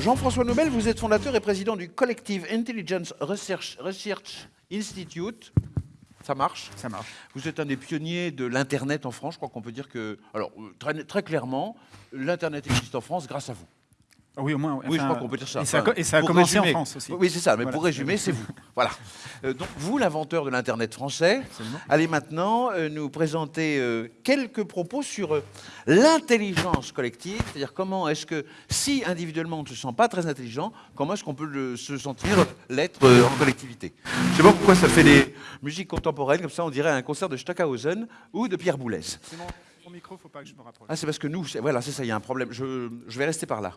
Jean-François Nobel, vous êtes fondateur et président du Collective Intelligence Research, Research Institute. Ça marche? Ça marche. Vous êtes un des pionniers de l'Internet en France. Je crois qu'on peut dire que, alors très, très clairement, l'Internet existe en France grâce à vous. Ah oui, au moins. Oui, je crois qu'on peut dire ça. Et ça, a et ça a pour commencé résumer- en France aussi. Oui, c'est ça, mais Voilà. pour résumer, c'est vous. Voilà. Euh, donc, vous, l'inventeur de l'Internet français, Absolument. allez maintenant euh, nous présenter euh, quelques propos sur l'intelligence collective, c'est-à-dire comment est-ce que, si individuellement on ne se sent pas très intelligent, comment est-ce qu'on peut le- se sentir l'être en collectivité? Je sais pas pourquoi ça fait des musiques contemporaines, comme ça on dirait un concert de Stockhausen ou de Pierre Boulez. C'est mon, mon micro, faut pas que je me rapproche. Ah, c'est parce que nous, voilà, c'est ça, il y a un problème. Je, je vais rester par là.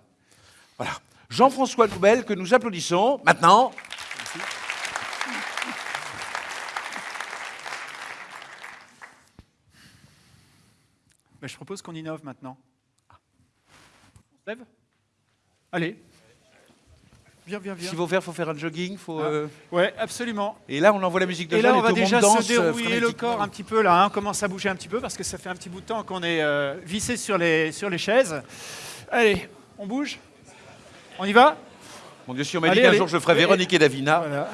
Voilà. Jean-François Noubel, que nous applaudissons maintenant. Ben, je propose qu'on innove maintenant. On se lève? Allez. Viens, viens, viens. S'il faut faire, faut faire un jogging. Faut, Ah. euh, Ouais, absolument. Et là, on envoie la musique de Et là, on va déjà se euh, dérouiller le corps un petit peu là. hein. On commence à bouger un petit peu parce que ça fait un petit bout de temps qu'on est euh, vissé sur les, sur les chaises. Allez, on bouge On y va Mon Dieu, si on m'a dit qu'un jour je ferais Véronique et Davina. Voilà.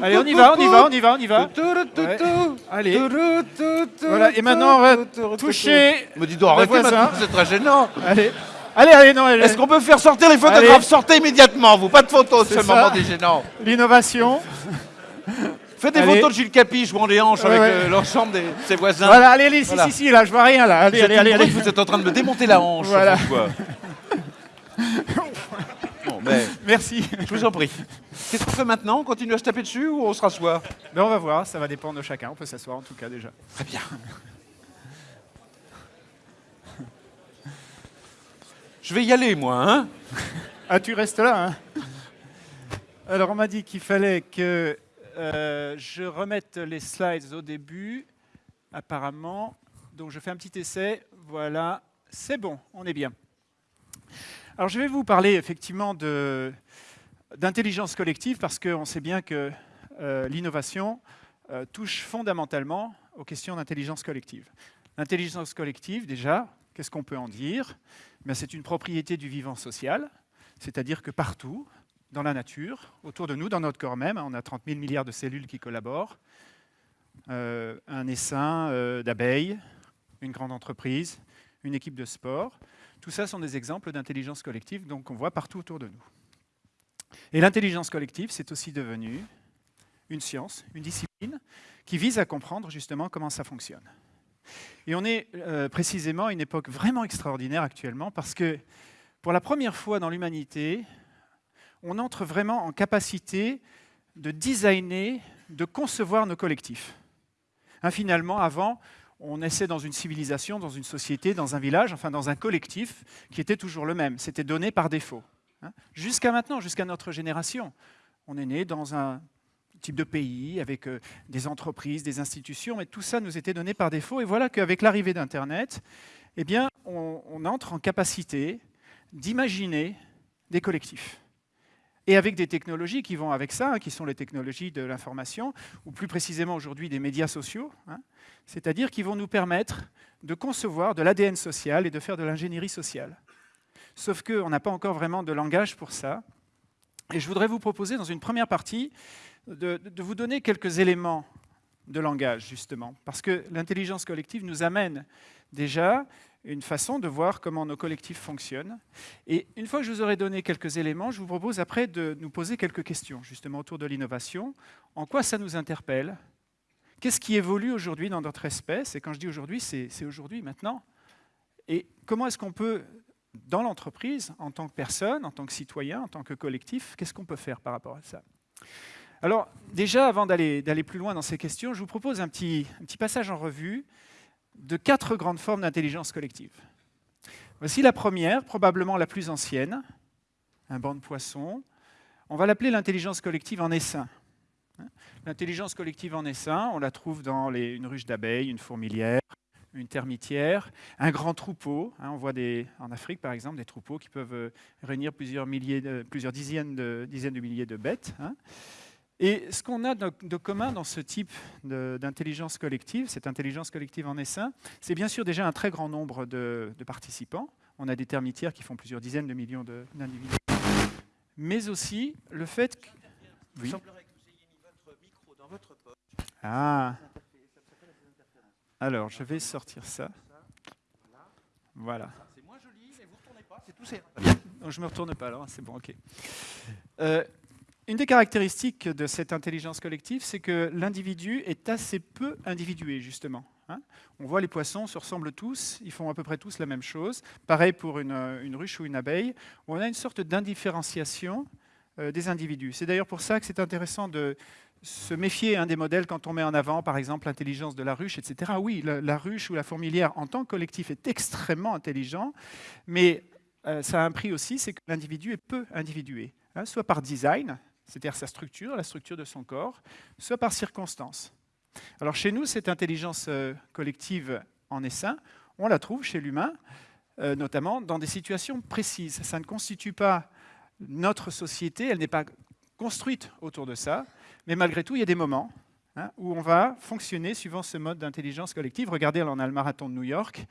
Allez, on y va, on y va, on y va, on y va. Ouais. Allez. Voilà, et maintenant, on va toucher Me dis donc, arrêtez maintenant, c'est très gênant. Allez, allez, allez, non. Est-ce qu'on peut faire sortir les photographes? Allez. Sortez immédiatement, vous. Pas de photos de C'est ce ça. moment des gênants. L'innovation. Faites des Allez. photos de Gilles Capi jouant des hanches Ouais, avec ouais. euh, l'ensemble de ses voisins. Voilà, allez, allez, si, Voilà. si, si, là, je vois rien, là. Allez, allez, allez, Vous êtes en train de me démonter la hanche. Voilà. Merci. je vous en prie. Qu'est-ce qu'on fait maintenant? On continue à se taper dessus ou on se rassoit? Ben, on va voir, ça va dépendre de chacun. On peut s'asseoir en tout cas déjà. Très bien. Je vais y aller, moi, hein? Ah, tu restes là, hein? Alors, on m'a dit qu'il fallait que euh, je remette les slides au début, apparemment. Donc, je fais un petit essai. Voilà, c'est bon, on est bien. Alors, je vais vous parler effectivement d'intelligence collective parce qu'on sait bien que euh, l'innovation euh, touche fondamentalement aux questions d'intelligence collective. L'intelligence collective, déjà, qu'est-ce qu'on peut en dire? Ben, C'est une propriété du vivant social, c'est-à-dire que partout, dans la nature, autour de nous, dans notre corps même, on a 30 000 milliards de cellules qui collaborent, euh, un essaim d'abeilles, une grande entreprise, une équipe de sport. Tout ça sont des exemples d'intelligence collective qu'on voit partout autour de nous. Et l'intelligence collective, c'est aussi devenu une science, une discipline qui vise à comprendre justement comment ça fonctionne. Et on est euh, précisément à une époque vraiment extraordinaire actuellement parce que pour la première fois dans l'humanité, on entre vraiment en capacité de designer, de concevoir nos collectifs. Hein, finalement, avant, on naissait dans une civilisation, dans une société, dans un village, enfin dans un collectif qui était toujours le même. C'était donné par défaut. hein. Jusqu'à maintenant, jusqu'à notre génération, on est né dans un type de pays, avec euh, des entreprises, des institutions, mais tout ça nous était donné par défaut. Et voilà qu'avec l'arrivée d'Internet, eh on entre en capacité d'imaginer des collectifs. Et avec des technologies qui vont avec ça, hein, qui sont les technologies de l'information, ou plus précisément aujourd'hui des médias sociaux, hein, c'est-à-dire qui vont nous permettre de concevoir de l'ADN social et de faire de l'ingénierie sociale. Sauf qu'on n'a pas encore vraiment de langage pour ça. Et je voudrais vous proposer, dans une première partie, de, de vous donner quelques éléments de langage, justement, parce que l'intelligence collective nous amène déjà une façon de voir comment nos collectifs fonctionnent. Et une fois que je vous aurai donné quelques éléments, je vous propose après de nous poser quelques questions, justement, autour de l'innovation. En quoi ça nous interpelle? Qu'est-ce qui évolue aujourd'hui dans notre espèce? Et quand je dis aujourd'hui, c'est aujourd'hui, maintenant. Et comment est-ce qu'on peut, dans l'entreprise, en tant que personne, en tant que citoyen, en tant que collectif, qu'est-ce qu'on peut faire par rapport à ça? Alors, déjà, avant d'aller d'aller plus loin dans ces questions, je vous propose un petit, un petit passage en revue de quatre grandes formes d'intelligence collective. Voici la première, probablement la plus ancienne, un banc de poissons. On va l'appeler l'intelligence collective en essaim. L'intelligence collective en essaim, on la trouve dans une ruche d'abeilles, une fourmilière, une termitière, un grand troupeau. hein, on voit des, en Afrique, par exemple, des troupeaux qui peuvent euh, réunir plusieurs, milliers plusieurs dizaines, de, dizaines de milliers de bêtes. Et ce qu'on a de, de commun dans ce type d'intelligence collective, cette intelligence collective en essaim, c'est bien sûr déjà un très grand nombre de, de participants. On a des termitières qui font plusieurs dizaines de millions d'individus. mais aussi le fait que... Poche. Ah Alors, je vais sortir ça. Voilà. C'est moins joli, mais vous ne retournez pas, c'est tout je ne me retourne pas alors, c'est bon, ok. Euh, une des caractéristiques de cette intelligence collective, c'est que l'individu est assez peu individué, justement. hein. On voit les poissons se ressemblent tous, ils font à peu près tous la même chose. Pareil pour une, euh, ruche ou une abeille, on a une sorte d'indifférenciation euh, des individus. C'est d'ailleurs pour ça que c'est intéressant de se méfier hein, des modèles quand on met en avant, par exemple, l'intelligence de la ruche, etc. Oui, la, la ruche ou la fourmilière, en tant que collectif, est extrêmement intelligent, mais euh, ça a un prix aussi, c'est que l'individu est peu individué, hein, soit par design, c'est-à-dire sa structure, la structure de son corps, soit par circonstance. Alors chez nous, cette intelligence euh, collective en essaim, on la trouve chez l'humain, euh, notamment dans des situations précises. Ça ne constitue pas notre société, elle n'est pas construite autour de ça, mais malgré tout, il y a des moments hein, où on va fonctionner suivant ce mode d'intelligence collective. Regardez, on a le marathon de New York,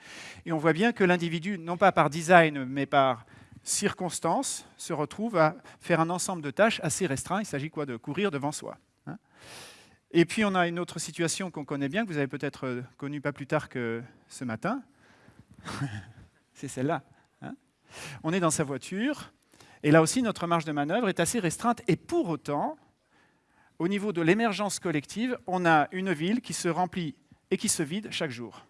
et on voit bien que l'individu, non pas par design, mais par circonstance, se retrouve à faire un ensemble de tâches assez restreint. Il s'agit quoi De courir devant soi. hein? Et puis on a une autre situation qu'on connaît bien, que vous avez peut-être euh, connue pas plus tard que ce matin. C'est celle-là. hein? On est dans sa voiture, et là aussi notre marge de manœuvre est assez restreinte, et pour autant, au niveau de l'émergence collective, on a une ville qui se remplit et qui se vide chaque jour.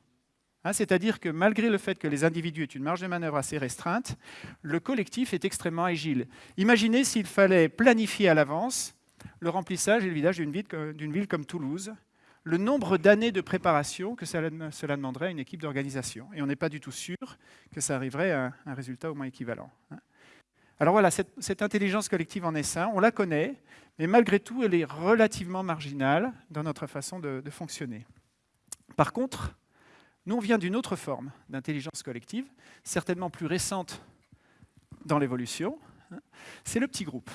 Hein, C'est-à-dire que malgré le fait que les individus aient une marge de manœuvre assez restreinte, le collectif est extrêmement agile. Imaginez s'il fallait planifier à l'avance le remplissage et le vidage d'une ville, comme Toulouse, le nombre d'années de préparation que cela, demanderait à une équipe d'organisation. Et on n'est pas du tout sûr que ça arriverait à un résultat au moins équivalent. hein. Alors voilà, cette, intelligence collective en essaim, on la connaît, mais malgré tout, elle est relativement marginale dans notre façon de fonctionner. Par contre, nous, on vient d'une autre forme d'intelligence collective, certainement plus récente dans l'évolution, hein, c'est le petit groupe.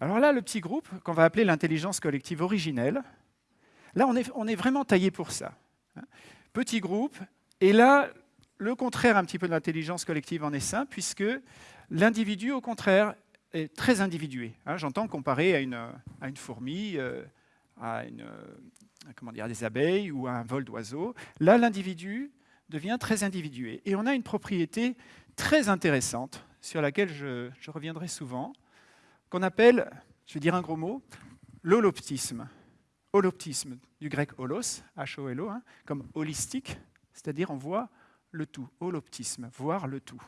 Alors là, le petit groupe, qu'on va appeler l'intelligence collective originelle, là, on est, est vraiment taillé pour ça. hein. Petit groupe, et là, le contraire un petit peu de l'intelligence collective en essaim, puisque l'individu, au contraire, est très individué. hein. J'entends comparer à une, à une fourmi, euh, à, une, comment des abeilles ou un vol d'oiseaux. Là, l'individu devient très individué. Et on a une propriété très intéressante, sur laquelle je, reviendrai souvent, qu'on appelle, je vais dire un gros mot, l'holoptisme. Holoptisme, du grec holos, H-O-L-O, hein, comme holistique, c'est-à-dire on voit le tout, holoptisme, voir le tout.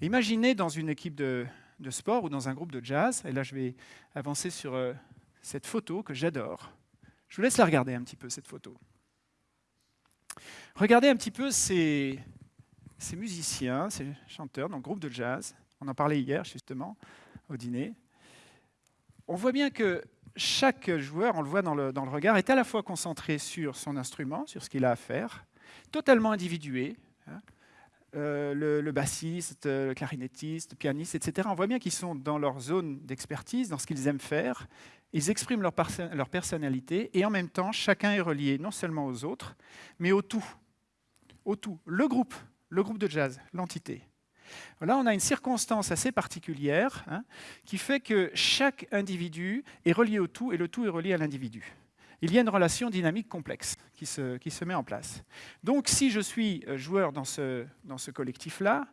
Imaginez dans une équipe de, de sport ou dans un groupe de jazz, et là je vais avancer sur euh, cette photo que j'adore. Je vous laisse la regarder un petit peu, cette photo. Regardez un petit peu ces, musiciens, ces chanteurs dans le groupe de jazz. On en parlait hier justement au dîner. On voit bien que chaque joueur, on le voit dans le, regard, est à la fois concentré sur son instrument, sur ce qu'il a à faire, totalement individué. hein. Euh, le, le bassiste, euh, le clarinettiste, le pianiste, etc. On voit bien qu'ils sont dans leur zone d'expertise, dans ce qu'ils aiment faire. Ils expriment leur, perso- leur personnalité et en même temps, chacun est relié non seulement aux autres, mais au tout. Au tout. Le groupe, le groupe de jazz, l'entité. Là, on a une circonstance assez particulière hein, qui fait que chaque individu est relié au tout et le tout est relié à l'individu. Il y a une relation dynamique complexe qui se, met en place. Donc, si je suis euh, joueur dans ce collectif-là,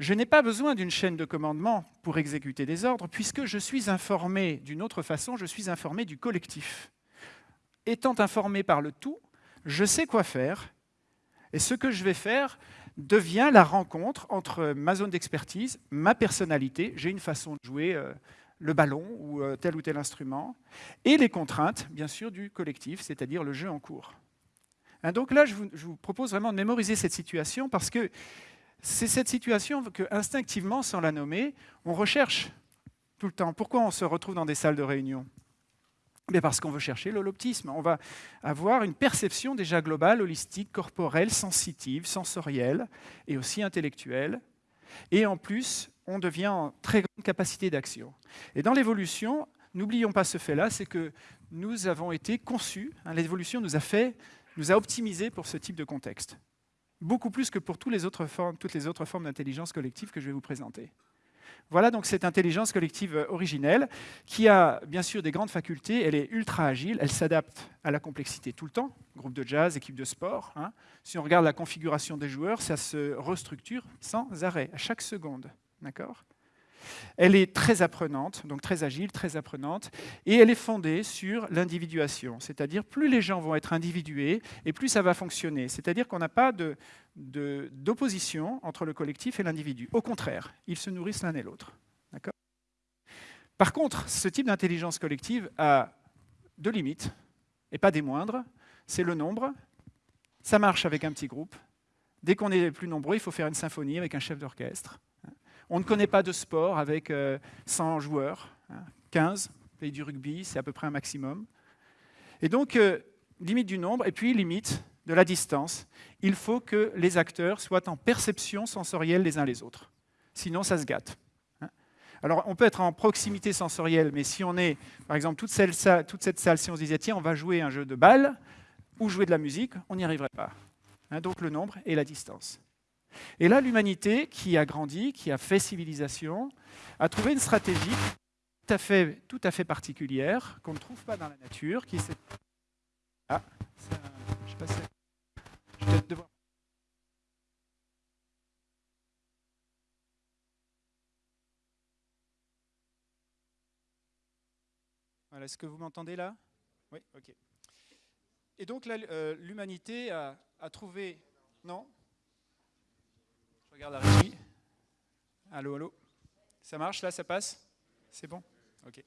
je n'ai pas besoin d'une chaîne de commandement pour exécuter des ordres, puisque je suis informé d'une autre façon, je suis informé du collectif. Étant informé par le tout, je sais quoi faire, et ce que je vais faire devient la rencontre entre ma zone d'expertise, ma personnalité, j'ai une façon de jouer euh, le ballon ou euh, tel ou tel instrument, et les contraintes, bien sûr, du collectif, c'est-à-dire le jeu en cours. Hein, donc là, je vous, je vous propose vraiment de mémoriser cette situation parce que c'est cette situation que, instinctivement, sans la nommer, on recherche tout le temps. Pourquoi on se retrouve dans des salles de réunion? Mais Parce qu'on veut chercher l'holoptisme. On va avoir une perception déjà globale, holistique, corporelle, sensitive, sensorielle et aussi intellectuelle. Et en plus, on devient en très grande capacité d'action. Et dans l'évolution, n'oublions pas ce fait-là, c'est que nous avons été conçus, hein, l'évolution nous a fait, nous a optimisés pour ce type de contexte beaucoup plus que pour toutes les autres formes, d'intelligence collective que je vais vous présenter. Voilà donc cette intelligence collective euh, originelle qui a bien sûr des grandes facultés, elle est ultra agile, elle s'adapte à la complexité tout le temps, groupe de jazz, équipe de sport. hein. Si on regarde la configuration des joueurs, ça se restructure sans arrêt, à chaque seconde. D'accord? Elle est très apprenante, donc très agile, très apprenante, et elle est fondée sur l'individuation. C'est-à-dire, plus les gens vont être individués, et plus ça va fonctionner. C'est-à-dire qu'on n'a pas d'opposition entre le collectif et l'individu. Au contraire, ils se nourrissent l'un et l'autre. Par contre, ce type d'intelligence collective a deux limites, et pas des moindres. C'est le nombre. Ça marche avec un petit groupe. Dès qu'on est plus nombreux, il faut faire une symphonie avec un chef d'orchestre. On ne connaît pas de sport avec euh, 100 joueurs, hein, 15, pays du rugby, c'est à peu près un maximum. Et donc, euh, limite du nombre, et puis limite de la distance. Il faut que les acteurs soient en perception sensorielle les uns les autres. Sinon, ça se gâte. hein. Alors, on peut être en proximité sensorielle, mais si on est, par exemple, toute, celle- ça- toute cette salle, si on se disait, tiens, on va jouer un jeu de balle ou jouer de la musique, on n'y arriverait pas. Hein, donc, le nombre et la distance. Et là, l'humanité, qui a grandi, qui a fait civilisation, a trouvé une stratégie tout à fait, particulière, qu'on ne trouve pas dans la nature, qui est cette... Ah, un- je sais pas si... Je vais devoir... Voilà, est-ce que vous m'entendez là? Oui, ok. Et donc euh, l'humanité a, trouvé... Non? Regarde la régie. Allô, allô? Ça marche là, ça passe? C'est bon? Ok.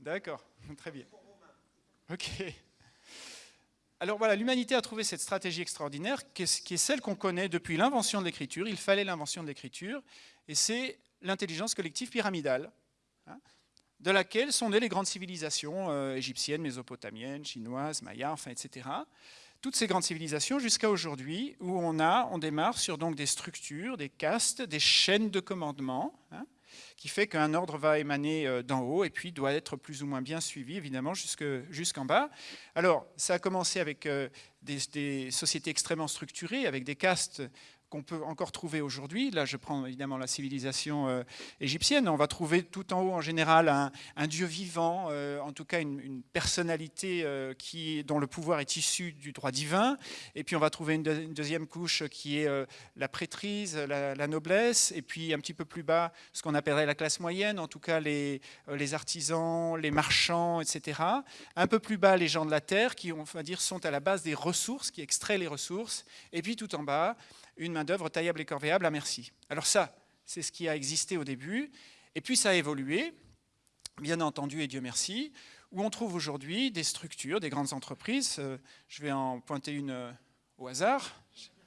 D'accord, très bien. Ok. Alors voilà, l'humanité a trouvé cette stratégie extraordinaire qui est, celle qu'on connaît depuis l'invention de l'écriture. Il fallait l'invention de l'écriture, et c'est l'intelligence collective pyramidale, hein, de laquelle sont nées les grandes civilisations euh, égyptiennes, mésopotamiennes, chinoises, mayas, enfin, etc toutes ces grandes civilisations jusqu'à aujourd'hui, où on a, on démarre sur donc des structures, des castes, des chaînes de commandement, hein, qui fait qu'un ordre va émaner euh, d'en haut et puis doit être plus ou moins bien suivi, évidemment, jusque- jusqu'en bas. Alors, ça a commencé avec euh, des sociétés extrêmement structurées, avec des castes qu'on peut encore trouver aujourd'hui. Là, je prends évidemment la civilisation euh, égyptienne. On va trouver tout en haut, en général, un, dieu vivant, euh, en tout cas une, personnalité euh, qui, dont le pouvoir est issu du droit divin. Et puis, on va trouver une, deux- une deuxième couche qui est la prêtrise, la, noblesse. Et puis, un petit peu plus bas, ce qu'on appellerait la classe moyenne, en tout cas les, les artisans, les marchands, etc. Un peu plus bas, les gens de la terre, qui, on va dire, sont à la base des ressources, qui extraient les ressources. Et puis, tout en bas, une main-d'œuvre taillable et corvéable à merci. Alors ça, c'est ce qui a existé au début, et puis ça a évolué, bien entendu, et Dieu merci, où on trouve aujourd'hui des structures, des grandes entreprises. Euh, Je vais en pointer une euh, au hasard.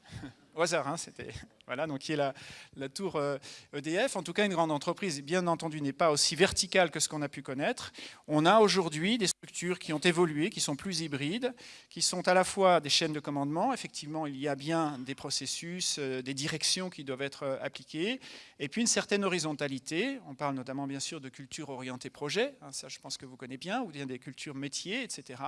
Au hasard, hein, c'était. Voilà, donc qui est la, la tour euh, EDF. En tout cas, une grande entreprise, bien entendu, n'est pas aussi verticale que ce qu'on a pu connaître. On a aujourd'hui des structures qui ont évolué, qui sont plus hybrides, qui sont à la fois des chaînes de commandement. Effectivement, il y a bien des processus, euh, des directions qui doivent être euh, appliquées, et puis une certaine horizontalité. On parle notamment, bien sûr, de culture orientée projet. hein, ça, je pense que vous connaissez bien, ou bien des cultures métiers, etc.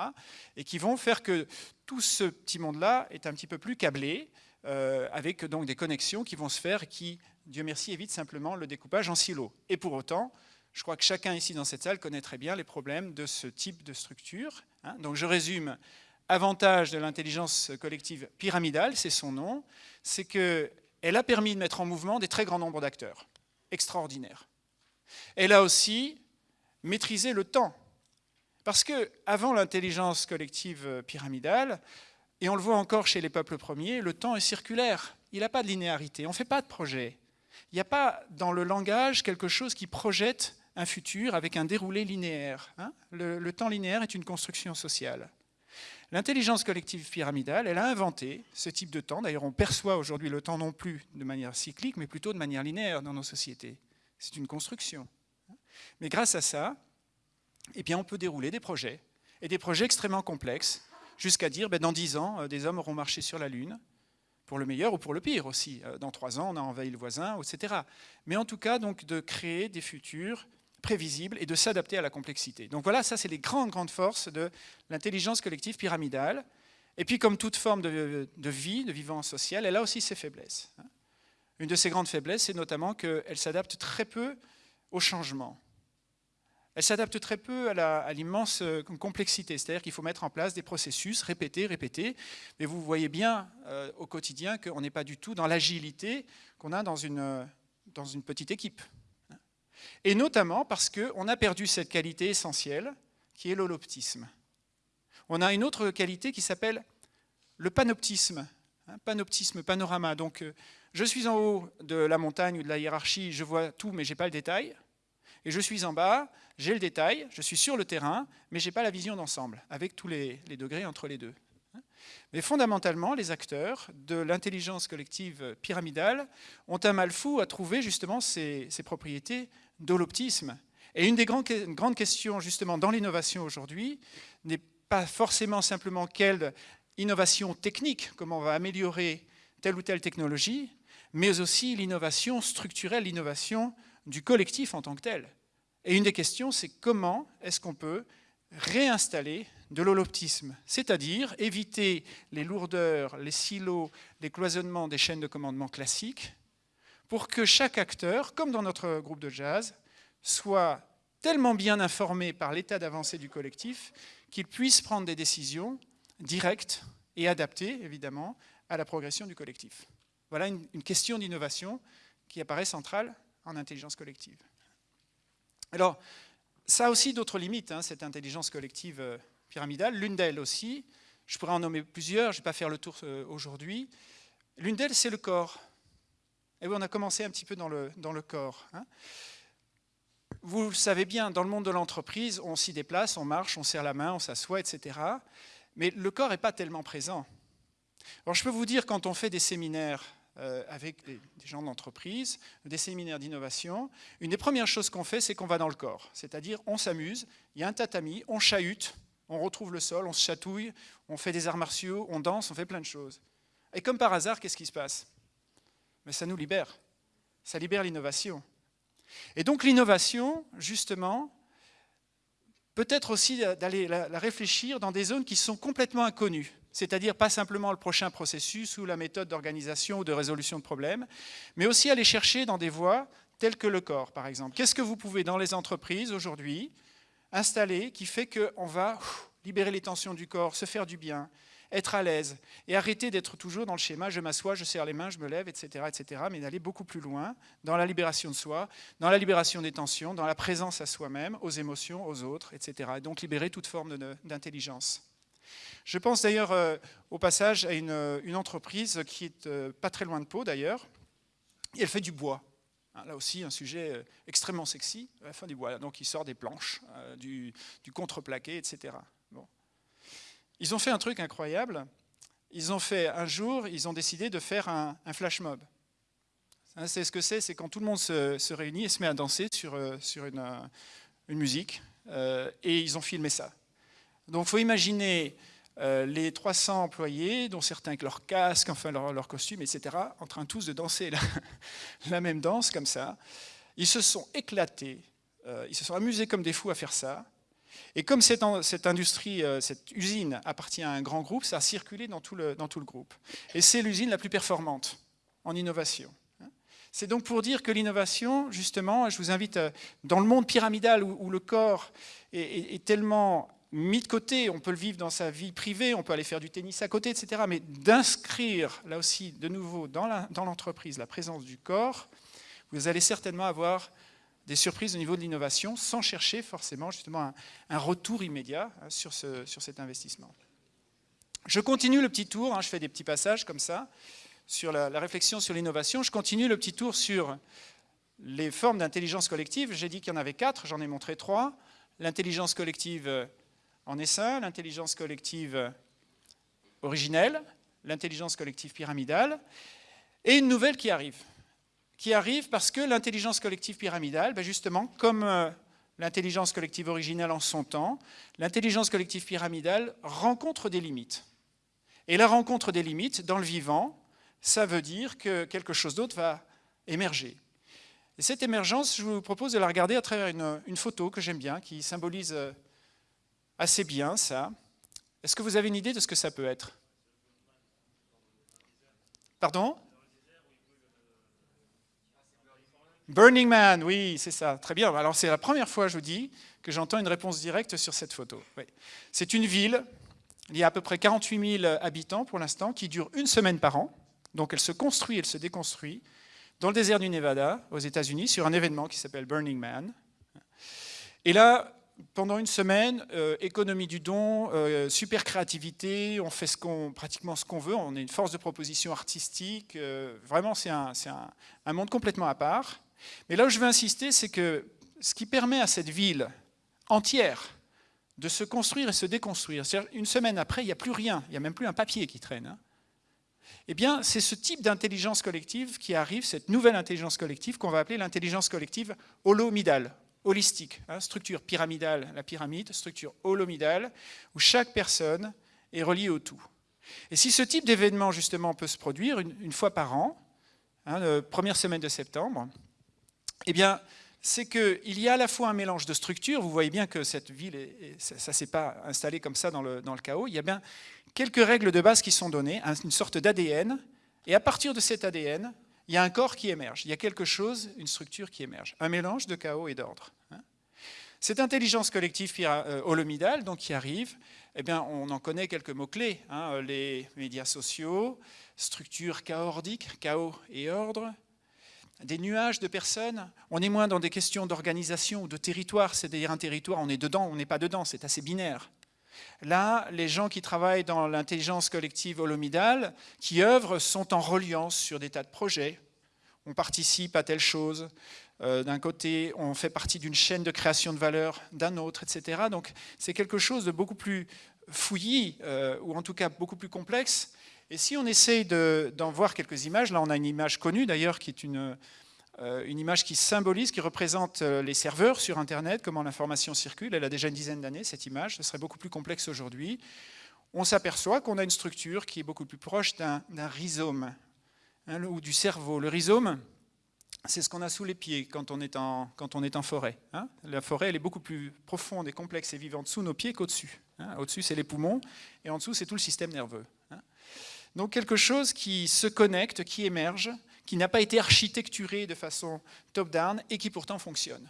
Et qui vont faire que tout ce petit monde-là est un petit peu plus câblé, euh, avec donc des connexions qui vont se faire qui, Dieu merci, évitent simplement le découpage en silos. Et pour autant, je crois que chacun ici dans cette salle connaît très bien les problèmes de ce type de structure. hein. Donc je résume. Avantage de l'intelligence collective pyramidale, c'est son nom, c'est qu'elle a permis de mettre en mouvement des très grands nombres d'acteurs. Extraordinaire. Elle a aussi maîtrisé le temps. Parce que avant l'intelligence collective pyramidale, et on le voit encore chez les peuples premiers, le temps est circulaire. Il n'a pas de linéarité. On ne fait pas de projet. Il n'y a pas dans le langage quelque chose qui projette un futur avec un déroulé linéaire. hein. le, temps linéaire est une construction sociale. L'intelligence collective pyramidale, elle a inventé ce type de temps. D'ailleurs, on perçoit aujourd'hui le temps non plus de manière cyclique, mais plutôt de manière linéaire dans nos sociétés. C'est une construction. Mais grâce à ça, eh bien, on peut dérouler des projets, et des projets extrêmement complexes, jusqu'à dire, ben, dans dix ans, euh, des hommes auront marché sur la Lune, pour le meilleur ou pour le pire aussi. Euh, Dans trois ans, on a envahi le voisin, etc. Mais en tout cas, donc, de créer des futurs prévisibles et de s'adapter à la complexité. Donc voilà, ça, c'est les grandes, grandes forces de l'intelligence collective pyramidale. Et puis, comme toute forme de, de vie, de vivant social, elle a aussi ses faiblesses. hein. Une de ses grandes faiblesses, c'est notamment qu'elle s'adapte très peu au changement. Elle s'adapte très peu à l'immense euh, complexité, c'est-à-dire qu'il faut mettre en place des processus, répéter, répéter, mais vous voyez bien euh, au quotidien qu'on n'est pas du tout dans l'agilité qu'on a dans une, euh, dans une petite équipe. Et notamment parce qu'on a perdu cette qualité essentielle qui est l'holoptisme. On a une autre qualité qui s'appelle le panoptisme, hein, panoptisme, panorama. Donc, je suis en haut de la montagne ou de la hiérarchie, je vois tout, mais je n'ai pas le détail. Et je suis en bas, j'ai le détail, je suis sur le terrain, mais je n'ai pas la vision d'ensemble, avec tous les, degrés entre les deux. Mais fondamentalement, les acteurs de l'intelligence collective pyramidale ont un mal fou à trouver justement ces, propriétés d'holoptisme. Et une des grandes, grandes questions justement dans l'innovation aujourd'hui n'est pas forcément simplement quelle innovation technique, comment on va améliorer telle ou telle technologie, mais aussi l'innovation structurelle, l'innovation du collectif en tant que tel. Et une des questions, c'est comment est-ce qu'on peut réinstaller de l'holoptisme, c'est-à-dire éviter les lourdeurs, les silos, les cloisonnements des chaînes de commandement classiques, pour que chaque acteur, comme dans notre groupe de jazz, soit tellement bien informé par l'état d'avancée du collectif qu'il puisse prendre des décisions directes et adaptées, évidemment, à la progression du collectif. Voilà une, une question d'innovation qui apparaît centrale en intelligence collective. Alors, ça a aussi d'autres limites, hein, cette intelligence collective euh, pyramidale. L'une d'elles aussi, je pourrais en nommer plusieurs, je ne vais pas faire le tour euh, aujourd'hui. L'une d'elles, c'est le corps. Et oui, on a commencé un petit peu dans le, dans le corps. Hein. Vous le savez bien, dans le monde de l'entreprise, on s'y déplace, on marche, on serre la main, on s'assoit, etc. Mais le corps n'est pas tellement présent. Alors je peux vous dire, quand on fait des séminaires euh, avec des, gens d'entreprise, des séminaires d'innovation, une des premières choses qu'on fait, c'est qu'on va dans le corps. C'est-à-dire, on s'amuse, il y a un tatami, on chahute, on retrouve le sol, on se chatouille, on fait des arts martiaux, on danse, on fait plein de choses. Et comme par hasard, qu'est-ce qui se passe? Mais ça nous libère. Ça libère l'innovation. Et donc l'innovation, justement, peut être aussi d'aller la réfléchir dans des zones qui sont complètement inconnues c'est-à-dire pas simplement le prochain processus ou la méthode d'organisation ou de résolution de problèmes, mais aussi aller chercher dans des voies telles que le corps, par exemple. Qu'est-ce que vous pouvez, dans les entreprises aujourd'hui, installer qui fait qu'on va libérer les tensions du corps, se faire du bien, être à l'aise et arrêter d'être toujours dans le schéma je m'assois, je serre les mains, je me lève, etc., etc., mais d'aller beaucoup plus loin dans la libération de soi, dans la libération des tensions, dans la présence à soi-même, aux émotions, aux autres, etc. Et donc libérer toute forme d'intelligence. Je pense d'ailleurs euh, au passage à une, euh, entreprise qui est euh, pas très loin de Pau d'ailleurs, et elle fait du bois. Hein, là aussi, un sujet extrêmement sexy, la fin du bois. Donc, il sort des planches, du, contreplaqué, etc. Bon. Ils ont fait un truc incroyable. Ils ont fait un jour, ils ont décidé de faire un, flash mob. Hein, c'est ce que c'est, c'est quand tout le monde se, réunit et se met à danser sur, sur une, une musique. et ils ont filmé ça. Donc, il faut imaginer euh, les 300 employés, dont certains avec leur casque, enfin leur, leur costume, etc., en train tous de danser la, même danse comme ça. Ils se sont éclatés, euh, ils se sont amusés comme des fous à faire ça. Et comme cette, cette, industrie, euh, cette usine appartient à un grand groupe, ça a circulé dans tout le, groupe. Et c'est l'usine la plus performante en innovation. C'est donc pour dire que l'innovation, justement, je vous invite, dans le monde pyramidal où, le corps est tellement mis de côté, on peut le vivre dans sa vie privée, on peut aller faire du tennis à côté, etc. Mais d'inscrire, là aussi, de nouveau, dans l'entreprise, la, présence du corps, vous allez certainement avoir des surprises au niveau de l'innovation, sans chercher forcément justement un, retour immédiat hein, sur, ce, sur, cet investissement. Je continue le petit tour, hein, je fais des petits passages comme ça, sur la, la réflexion sur l'innovation. Je continue le petit tour sur les formes d'intelligence collective. J'ai dit qu'il y en avait quatre, j'en ai montré trois. L'intelligence collective en essaim, l'intelligence collective originelle, l'intelligence collective pyramidale, et une nouvelle qui arrive. Qui arrive parce que l'intelligence collective pyramidale, ben justement, comme euh, l'intelligence collective originelle en son temps, l'intelligence collective pyramidale rencontre des limites. Et la rencontre des limites, dans le vivant, ça veut dire que quelque chose d'autre va émerger. Et cette émergence, je vous propose de la regarder à travers une, une photo que j'aime bien, qui symbolise euh, assez bien, ça. Est-ce que vous avez une idée de ce que ça peut être? Pardon? Burning Man, oui, c'est ça, très bien. Alors c'est la première fois, je vous dis, que j'entends une réponse directe sur cette photo. C'est une ville, il y a à peu près 48 000 habitants pour l'instant, qui dure une semaine par an. Donc elle se construit, elle se déconstruit, dans le désert du Nevada, aux États-Unis, sur un événement qui s'appelle Burning Man. Et là, pendant une semaine, euh, économie du don, euh, super créativité, on fait pratiquement ce qu'on veut, on est une force de proposition artistique, euh, vraiment c'est un, un, monde complètement à part. Mais là où je veux insister, c'est que ce qui permet à cette ville entière de se construire et se déconstruire, c'est-à-dire une semaine après, il n'y a plus rien, il n'y a même plus un papier qui traîne. Hein. Eh bien, c'est ce type d'intelligence collective qui arrive, cette nouvelle intelligence collective qu'on va appeler l'intelligence collective holomidale, holistique, hein, structure pyramidale, la pyramide, structure holomidale, où chaque personne est reliée au tout. Et si ce type d'événement, justement, peut se produire une, fois par an, hein, première semaine de septembre, eh bien, c'est qu'il y a à la fois un mélange de structures, vous voyez bien que cette ville, ça ne s'est pas installé comme ça dans le, dans le, chaos, il y a bien quelques règles de base qui sont données, une sorte d'ADN, et à partir de cet ADN, il y a un corps qui émerge, il y a quelque chose, une structure qui émerge, un mélange de chaos et d'ordre. Hein. Cette intelligence collective euh, holomidale donc, qui arrive, eh bien, on en connaît quelques mots-clés, hein, les médias sociaux, structure chaordique, chaos et ordre, des nuages de personnes, on est moins dans des questions d'organisation ou de territoire, c'est-à-dire un territoire, on est dedans, on n'est pas dedans, c'est assez binaire. Là, les gens qui travaillent dans l'intelligence collective holomidale, qui œuvrent, sont en reliance sur des tas de projets. On participe à telle chose, euh, d'un côté, on fait partie d'une chaîne de création de valeur d'un autre, etc. Donc c'est quelque chose de beaucoup plus fouillis, euh, ou en tout cas beaucoup plus complexe. Et si on essaye d'en voir quelques images, là on a une image connue d'ailleurs, qui est une, une image qui symbolise, qui représente euh, les serveurs sur Internet, comment l'information circule. Elle a déjà une dizaine d'années, cette image. Ce serait beaucoup plus complexe aujourd'hui. On s'aperçoit qu'on a une structure qui est beaucoup plus proche d'un rhizome hein, ou du cerveau. Le rhizome, c'est ce qu'on a sous les pieds quand on est en, quand on est en forêt. Hein. La forêt, elle est beaucoup plus profonde et complexe et vivante sous nos pieds qu'au-dessus. Hein. Au-dessus, c'est les poumons, et en dessous, c'est tout le système nerveux. Donc quelque chose qui se connecte, qui émerge, qui n'a pas été architecturé de façon top-down et qui pourtant fonctionne.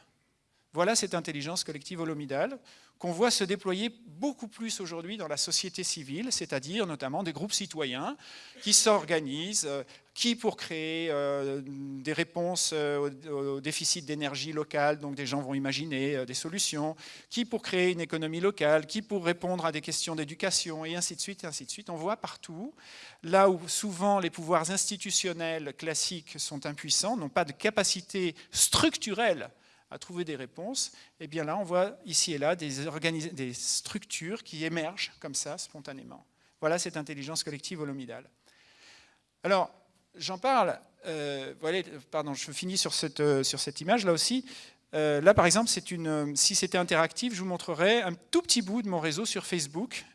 Voilà cette intelligence collective holomidale qu'on voit se déployer beaucoup plus aujourd'hui dans la société civile, c'est-à-dire notamment des groupes citoyens qui s'organisent, euh, qui pour créer euh, des réponses euh, au, déficit d'énergie locale, donc des gens vont imaginer des solutions, qui pour créer une économie locale, qui pour répondre à des questions d'éducation, et ainsi de suite, et ainsi de suite. On voit partout, là où souvent les pouvoirs institutionnels classiques sont impuissants, n'ont pas de capacité structurelle à trouver des réponses, et eh bien là, on voit ici et là des, des structures qui émergent comme ça, spontanément. Voilà cette intelligence collective holomidale. Alors, j'en parle, euh, voilà, pardon, je finis sur cette, euh, sur cette image là aussi. Euh, là, par exemple, une, si c'était interactif, je vous montrerai un tout petit bout de mon réseau sur Facebook,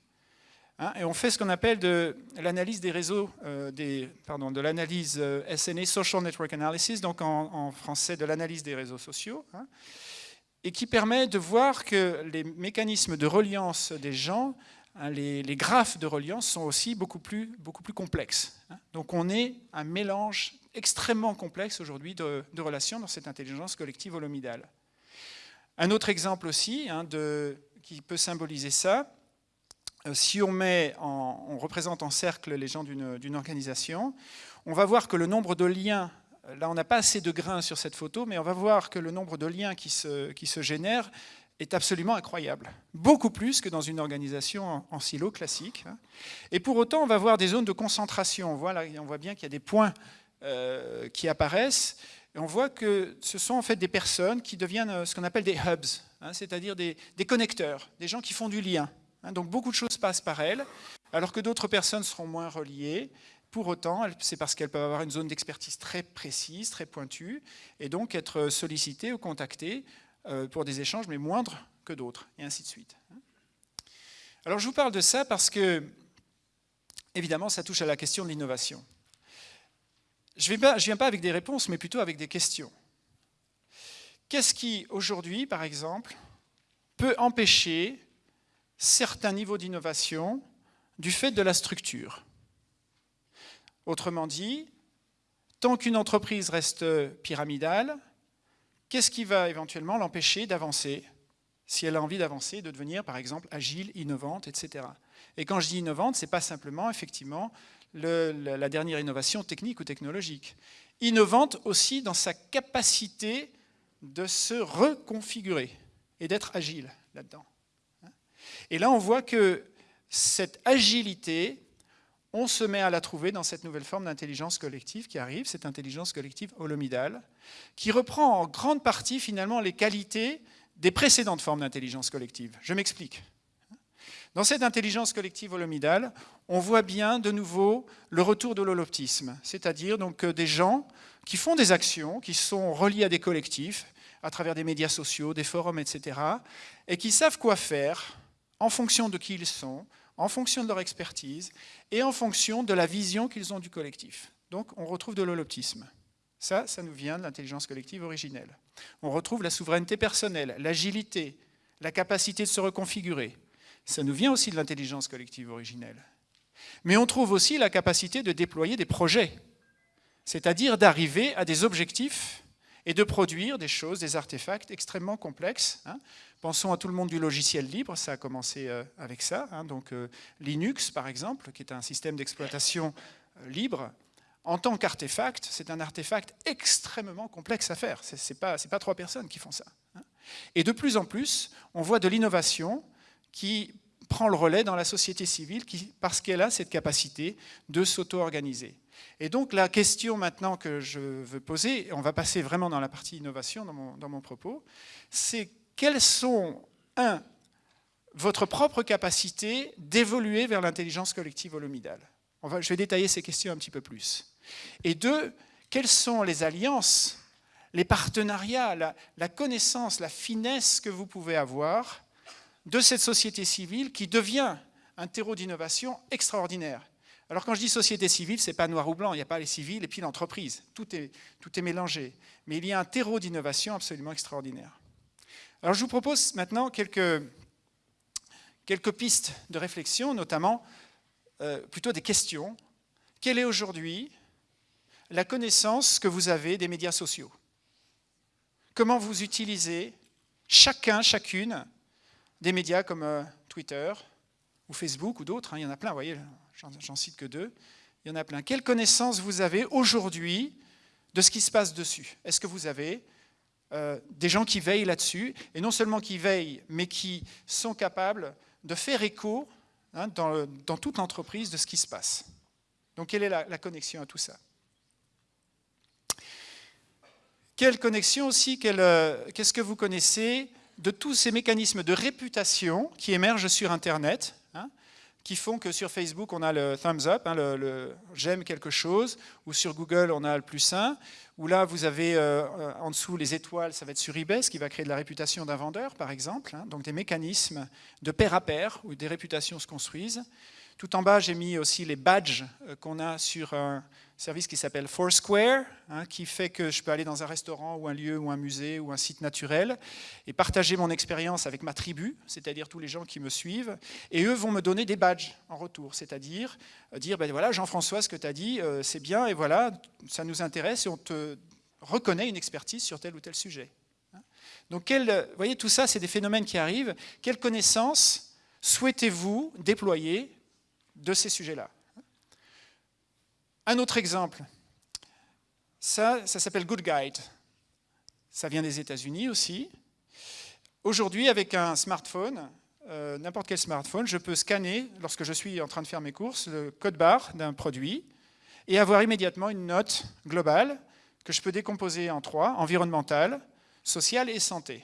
Hein, et on fait ce qu'on appelle de l'analyse des réseaux, euh, de l'analyse euh, SNA, Social Network Analysis, donc en, français de l'analyse des réseaux sociaux, hein, et qui permet de voir que les mécanismes de reliance des gens, hein, les, graphes de reliance sont aussi beaucoup plus, beaucoup plus complexes. Donc on est un mélange extrêmement complexe aujourd'hui de, relations dans cette intelligence collective holomidale. Un autre exemple aussi de, qui peut symboliser ça, si on, représente en cercle les gens d'une organisation, on va voir que le nombre de liens, là on n'a pas assez de grains sur cette photo, mais on va voir que le nombre de liens qui se, génèrent est absolument incroyable. Beaucoup plus que dans une organisation en, silo classique. Et pour autant, on va voir des zones de concentration. On voit, bien qu'il y a des points euh, qui apparaissent. Et on voit que ce sont en fait des personnes qui deviennent euh, ce qu'on appelle des hubs, hein, c'est-à-dire des connecteurs, des gens qui font du lien. Hein, donc beaucoup de choses passent par elles, alors que d'autres personnes seront moins reliées. Pour autant, c'est parce qu'elles peuvent avoir une zone d'expertise très précise, très pointue, et donc être sollicitées ou contactées euh, pour des échanges, mais moindres que d'autres, et ainsi de suite. Alors je vous parle de ça parce que, évidemment, ça touche à la question de l'innovation. Je ne viens pas avec des réponses, mais plutôt avec des questions. Qu'est-ce qui, aujourd'hui, par exemple, peut empêcher certains niveaux d'innovation du fait de la structure. Autrement dit, tant qu'une entreprise reste pyramidale, qu'est-ce qui va éventuellement l'empêcher d'avancer si elle a envie d'avancer, de devenir par exemple agile, innovante, etc. Et quand je dis innovante, ce n'est pas simplement effectivement la dernière innovation technique ou technologique. Innovante aussi dans sa capacité de se reconfigurer et d'être agile là-dedans. Et là, on voit que cette agilité, on se met à la trouver dans cette nouvelle forme d'intelligence collective qui arrive, cette intelligence collective holomidale, qui reprend en grande partie finalement les qualités des précédentes formes d'intelligence collective. Je m'explique. Dans cette intelligence collective holomidale, on voit bien de nouveau le retour de l'holoptisme, c'est-à-dire donc des gens qui font des actions, qui sont reliés à des collectifs, à travers des médias sociaux, des forums, etc., et qui savent quoi faire en fonction de qui ils sont, en fonction de leur expertise, et en fonction de la vision qu'ils ont du collectif. Donc on retrouve de l'holoptisme. Ça, ça nous vient de l'intelligence collective originelle. On retrouve la souveraineté personnelle, l'agilité, la capacité de se reconfigurer. Ça nous vient aussi de l'intelligence collective originelle. Mais on trouve aussi la capacité de déployer des projets, c'est-à-dire d'arriver à des objectifs et de produire des choses, des artefacts extrêmement complexes. Hein. Pensons à tout le monde du logiciel libre, ça a commencé euh, avec ça. Hein. donc euh, Linux, par exemple, qui est un système d'exploitation euh, libre, en tant qu'artefact, c'est un artefact extrêmement complexe à faire. Ce n'est pas, pas, trois personnes qui font ça. Hein. Et de plus en plus, on voit de l'innovation qui prend le relais dans la société civile parce qu'elle a cette capacité de s'auto-organiser. Et donc la question maintenant que je veux poser, et on va passer vraiment dans la partie innovation dans mon propos, c'est quelles sont, un, votre propre capacité d'évoluer vers l'intelligence collective holomidale? Je vais détailler ces questions un petit peu plus. Et deux, quelles sont les alliances, les partenariats, la, connaissance, la finesse que vous pouvez avoir de cette société civile qui devient un terreau d'innovation extraordinaire? Alors quand je dis société civile, ce n'est pas noir ou blanc, il n'y a pas les civils et puis l'entreprise, tout est, tout est mélangé. Mais il y a un terreau d'innovation absolument extraordinaire. Alors je vous propose maintenant quelques, quelques pistes de réflexion, notamment euh, plutôt des questions. Quelle est aujourd'hui la connaissance que vous avez des médias sociaux? Comment vous utilisez chacun, chacune, des médias comme euh, Twitter ou Facebook ou d'autres, hein, il y en a plein, vous voyez, j'en cite que deux, il y en a plein. Quelle connaissance vous avez aujourd'hui de ce qui se passe dessus? Est-ce que vous avez euh, des gens qui veillent là-dessus, et non seulement qui veillent, mais qui sont capables de faire écho hein, dans, toute l'entreprise de ce qui se passe. Donc quelle est la connexion à tout ça? Quelle connexion aussi, euh, qu'est-ce que vous connaissez de tous ces mécanismes de réputation qui émergent sur Internet, qui font que sur Facebook, on a le thumbs up, hein, le, j'aime quelque chose, ou sur Google, on a le plus un, ou là, vous avez euh, euh, en dessous les étoiles, ça va être sur eBay, ce qui va créer de la réputation d'un vendeur, par exemple. Hein, donc des mécanismes de pair à pair, où des réputations se construisent. Tout en bas, j'ai mis aussi les badges qu'on a sur un service qui s'appelle Foursquare, hein, qui fait que je peux aller dans un restaurant ou un lieu ou un musée ou un site naturel et partager mon expérience avec ma tribu, c'est-à-dire tous les gens qui me suivent, et eux vont me donner des badges en retour, c'est-à-dire euh, dire, ben voilà, Jean-François, ce que tu as dit, euh, c'est bien, et voilà, ça nous intéresse, et on te reconnaît une expertise sur tel ou tel sujet. Hein. Donc, quel, vous voyez, tout ça, c'est des phénomènes qui arrivent. Quelles connaissances souhaitez-vous déployer de ces sujets-là? Un autre exemple, ça, s'appelle Good Guide. Ça vient des États-Unis aussi. Aujourd'hui, avec un smartphone, euh, n'importe quel smartphone, je peux scanner, lorsque je suis en train de faire mes courses, le code barre d'un produit et avoir immédiatement une note globale que je peux décomposer en trois, environnementale, sociale et santé.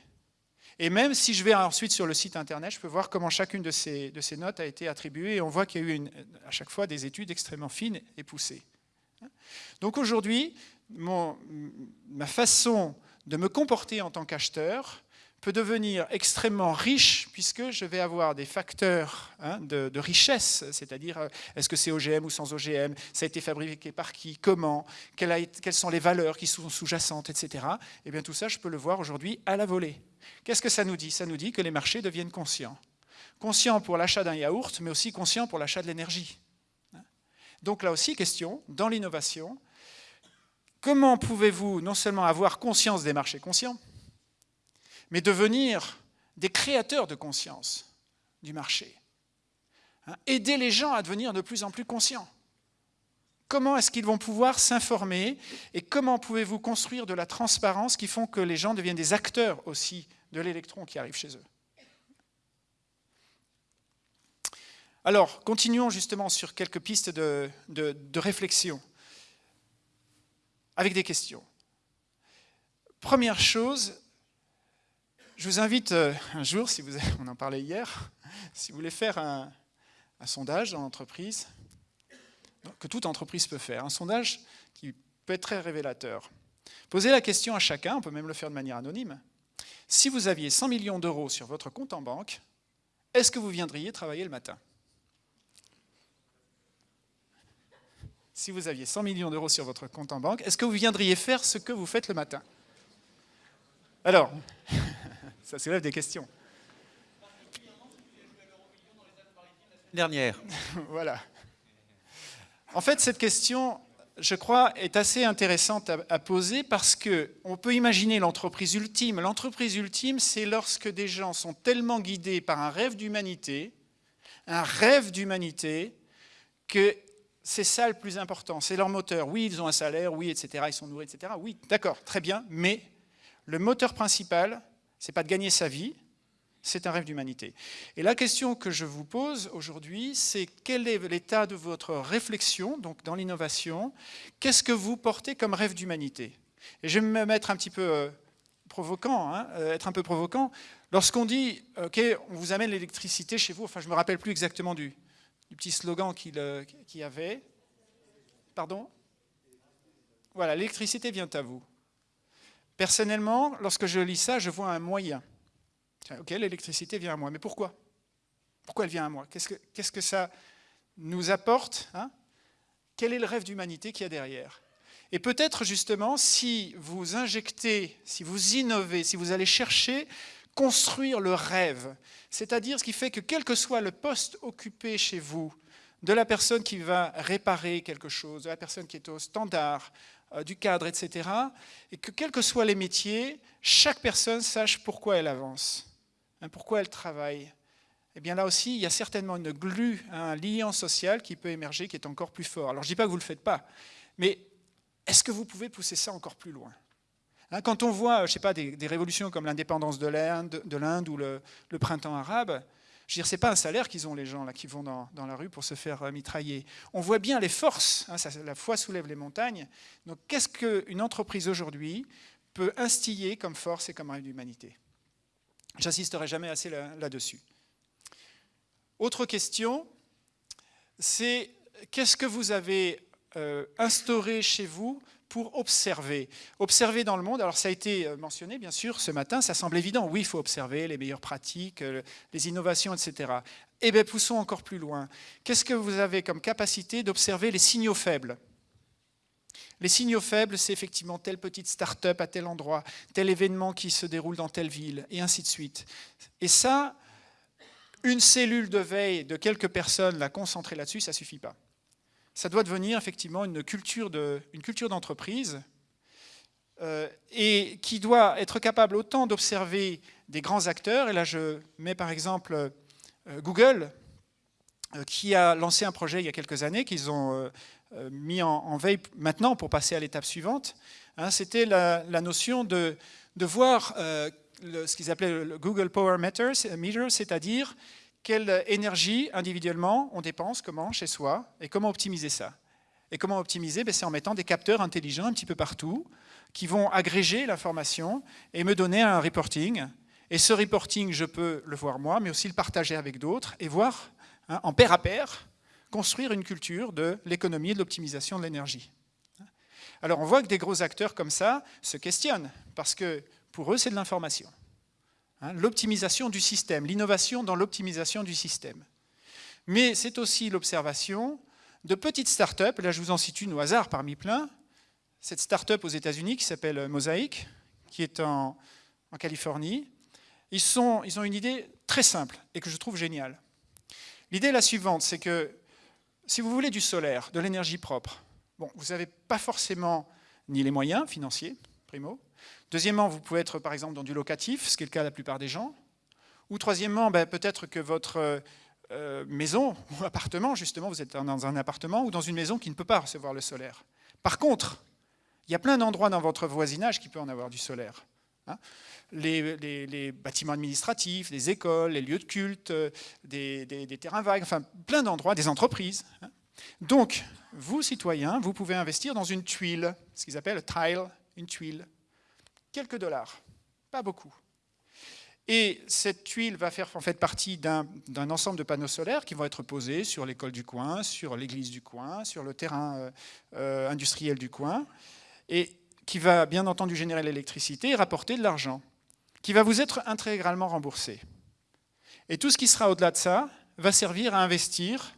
Et même si je vais ensuite sur le site internet, je peux voir comment chacune de ces, notes a été attribuée et on voit qu'il y a eu à chaque fois des études extrêmement fines et poussées. Donc aujourd'hui, ma façon de me comporter en tant qu'acheteur peut devenir extrêmement riche puisque je vais avoir des facteurs hein, de, richesse, c'est-à-dire euh, est-ce que c'est OGM ou sans OGM, ça a été fabriqué par qui, comment, quelles, sont les valeurs qui sont sous-jacentes, etc. Et eh bien tout ça, je peux le voir aujourd'hui à la volée. Qu'est-ce que ça nous dit? Ça nous dit que les marchés deviennent conscients. Conscients pour l'achat d'un yaourt, mais aussi conscients pour l'achat de l'énergie. Donc là aussi, question, dans l'innovation, comment pouvez-vous non seulement avoir conscience des marchés conscients, mais devenir des créateurs de conscience du marché. Hein, aider les gens à devenir de plus en plus conscients? Comment est-ce qu'ils vont pouvoir s'informer et comment pouvez-vous construire de la transparence qui font que les gens deviennent des acteurs aussi de l'électron qui arrive chez eux? Alors, continuons justement sur quelques pistes de, réflexion avec des questions. Première chose, je vous invite euh, un jour, si vous, on en parlait hier, si vous voulez faire un, un sondage dans l'entreprise, que toute entreprise peut faire, un sondage qui peut être très révélateur. Posez la question à chacun, on peut même le faire de manière anonyme. Si vous aviez 100 millions d'euros sur votre compte en banque, est-ce que vous viendriez travailler le matin? Si vous aviez 100 millions d'euros sur votre compte en banque, est-ce que vous viendriez faire ce que vous faites le matin? Alors, ça soulève des questions. Dernière. voilà. En fait, cette question, je crois, est assez intéressante à, poser parce qu'on peut imaginer l'entreprise ultime. L'entreprise ultime, c'est lorsque des gens sont tellement guidés par un rêve d'humanité, un rêve d'humanité, que c'est ça le plus important, c'est leur moteur. Oui, ils ont un salaire, oui, etc., ils sont nourris, etc. Oui, d'accord, très bien, mais le moteur principal, c'est pas de gagner sa vie, c'est un rêve d'humanité. Et la question que je vous pose aujourd'hui, c'est quel est l'état de votre réflexion, donc dans l'innovation, qu'est-ce que vous portez comme rêve d'humanité? Et je vais me mettre un petit peu euh, provoquant, hein, euh, être un peu provoquant. Lorsqu'on dit, OK, on vous amène l'électricité chez vous, enfin je ne me rappelle plus exactement du, petit slogan qu'il y avait. Pardon? Voilà, l'électricité vient à vous. Personnellement, lorsque je lis ça, je vois un moyen. Ok, l'électricité vient à moi, mais pourquoi? Pourquoi elle vient à moi? Qu'est-ce que ça nous apporte hein? Quel est le rêve d'humanité qu'il y a derrière? Et peut-être justement, si vous injectez, si vous innovez, si vous allez chercher construire le rêve, c'est-à-dire ce qui fait que quel que soit le poste occupé chez vous, de la personne qui va réparer quelque chose, de la personne qui est au standard, euh, du cadre, etc., et que quels que soient les métiers, chaque personne sache pourquoi elle avance. Hein, pourquoi elle travaille Eh bien là aussi, il y a certainement une glue, un lien social qui peut émerger, qui est encore plus fort. Alors je ne dis pas que vous ne le faites pas, mais est-ce que vous pouvez pousser ça encore plus loin? hein, Quand on voit, je sais pas, des, révolutions comme l'indépendance de l'Inde ou le, printemps arabe, je veux dire, ce n'est pas un salaire qu'ils ont les gens là qui vont dans, la rue pour se faire euh, mitrailler. On voit bien les forces, hein, la foi soulève les montagnes. Donc qu'est-ce qu'une entreprise aujourd'hui peut instiller comme force et comme rêve d'humanité? J'insisterai jamais assez là-dessus. Autre question, c'est qu'est-ce que vous avez euh, instauré chez vous pour observer Observer dans le monde, alors ça a été euh, mentionné bien sûr ce matin, ça semble évident, oui il faut observer les meilleures pratiques, euh, les innovations, etc. Eh bien poussons encore plus loin. Qu'est-ce que vous avez comme capacité d'observer les signaux faibles? Les signaux faibles, c'est effectivement telle petite start-up à tel endroit, tel événement qui se déroule dans telle ville, et ainsi de suite. Et ça, une cellule de veille de quelques personnes, la concentrer là-dessus, ça ne suffit pas. Ça doit devenir effectivement une culture d'entreprise euh, et qui doit être capable autant d'observer des grands acteurs, et là je mets par exemple euh, Google, euh, qui a lancé un projet il y a quelques années qu'ils ont mis en, veille maintenant pour passer à l'étape suivante, hein, c'était la, notion de, voir ce qu'ils appelaient le Google Power Meter, c'est-à-dire quelle énergie individuellement on dépense, comment, chez soi, et comment optimiser ça. Et comment optimiser ben, C'est en mettant des capteurs intelligents un petit peu partout, qui vont agréger l'information et me donner un reporting. Et ce reporting, je peux le voir moi, mais aussi le partager avec d'autres, et voir hein, en pair à pair construire une culture de l'économie et de l'optimisation de l'énergie. Alors on voit que des gros acteurs comme ça se questionnent, parce que pour eux c'est de l'information. Hein, l'optimisation du système, l'innovation dans l'optimisation du système. Mais c'est aussi l'observation de petites start-up, là je vous en cite une au hasard parmi plein, cette start-up aux États-Unis qui s'appelle Mosaic, qui est en, Californie. Ils, ont une idée très simple et que je trouve géniale. L'idée est la suivante, c'est que si vous voulez du solaire, de l'énergie propre, vous n'avez pas forcément ni les moyens financiers, primo, Deuxièmement, vous pouvez être par exemple dans du locatif, ce qui est le cas de la plupart des gens. Ou troisièmement, ben, peut-être que votre euh, maison ou appartement, justement, vous êtes dans un appartement ou dans une maison qui ne peut pas recevoir le solaire. Par contre, il y a plein d'endroits dans votre voisinage qui peuvent en avoir du solaire. Hein. les, bâtiments administratifs, les écoles, les lieux de culte, euh, des, terrains vagues, enfin plein d'endroits, des entreprises. Hein. Donc, vous, citoyens, vous pouvez investir dans une tuile, ce qu'ils appellent tile, une tuile. Quelques dollars, pas beaucoup. Et cette tuile va faire en fait partie d'un ensemble de panneaux solaires qui vont être posés sur l'école du coin, sur l'église du coin, sur le terrain euh, euh, industriel du coin, et qui va bien entendu générer l'électricité et rapporter de l'argent, qui va vous être intégralement remboursé. Et tout ce qui sera au-delà de ça va servir à investir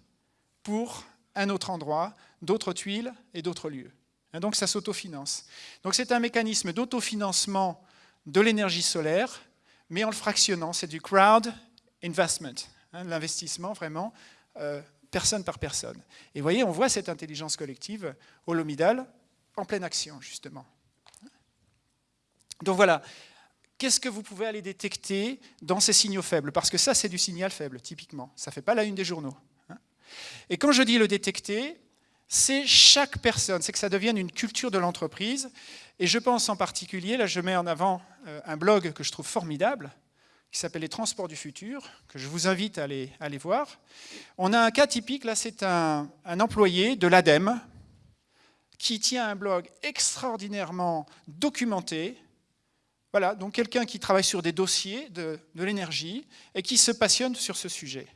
pour un autre endroit, d'autres tuiles et d'autres lieux. Et donc ça s'autofinance. Donc c'est un mécanisme d'autofinancement de l'énergie solaire mais en le fractionnant. C'est du crowd investment, hein, l'investissement vraiment euh, personne par personne. Et vous voyez, on voit cette intelligence collective au Lomidal en pleine action, justement. Donc voilà, qu'est-ce que vous pouvez aller détecter dans ces signaux faibles? Parce que ça, c'est du signal faible, typiquement. Ça ne fait pas la une des journaux. Hein. Et quand je dis le détecter, c'est chaque personne, c'est que ça devienne une culture de l'entreprise. Et je pense en particulier, là je mets en avant euh, un blog que je trouve formidable, qui s'appelle Les Transports du Futur, que je vous invite à aller, voir. On a un cas typique, là c'est un, employé de l'ADEME, qui tient un blog extraordinairement documenté, voilà, donc quelqu'un qui travaille sur des dossiers de l'énergie et qui se passionne sur ce sujet.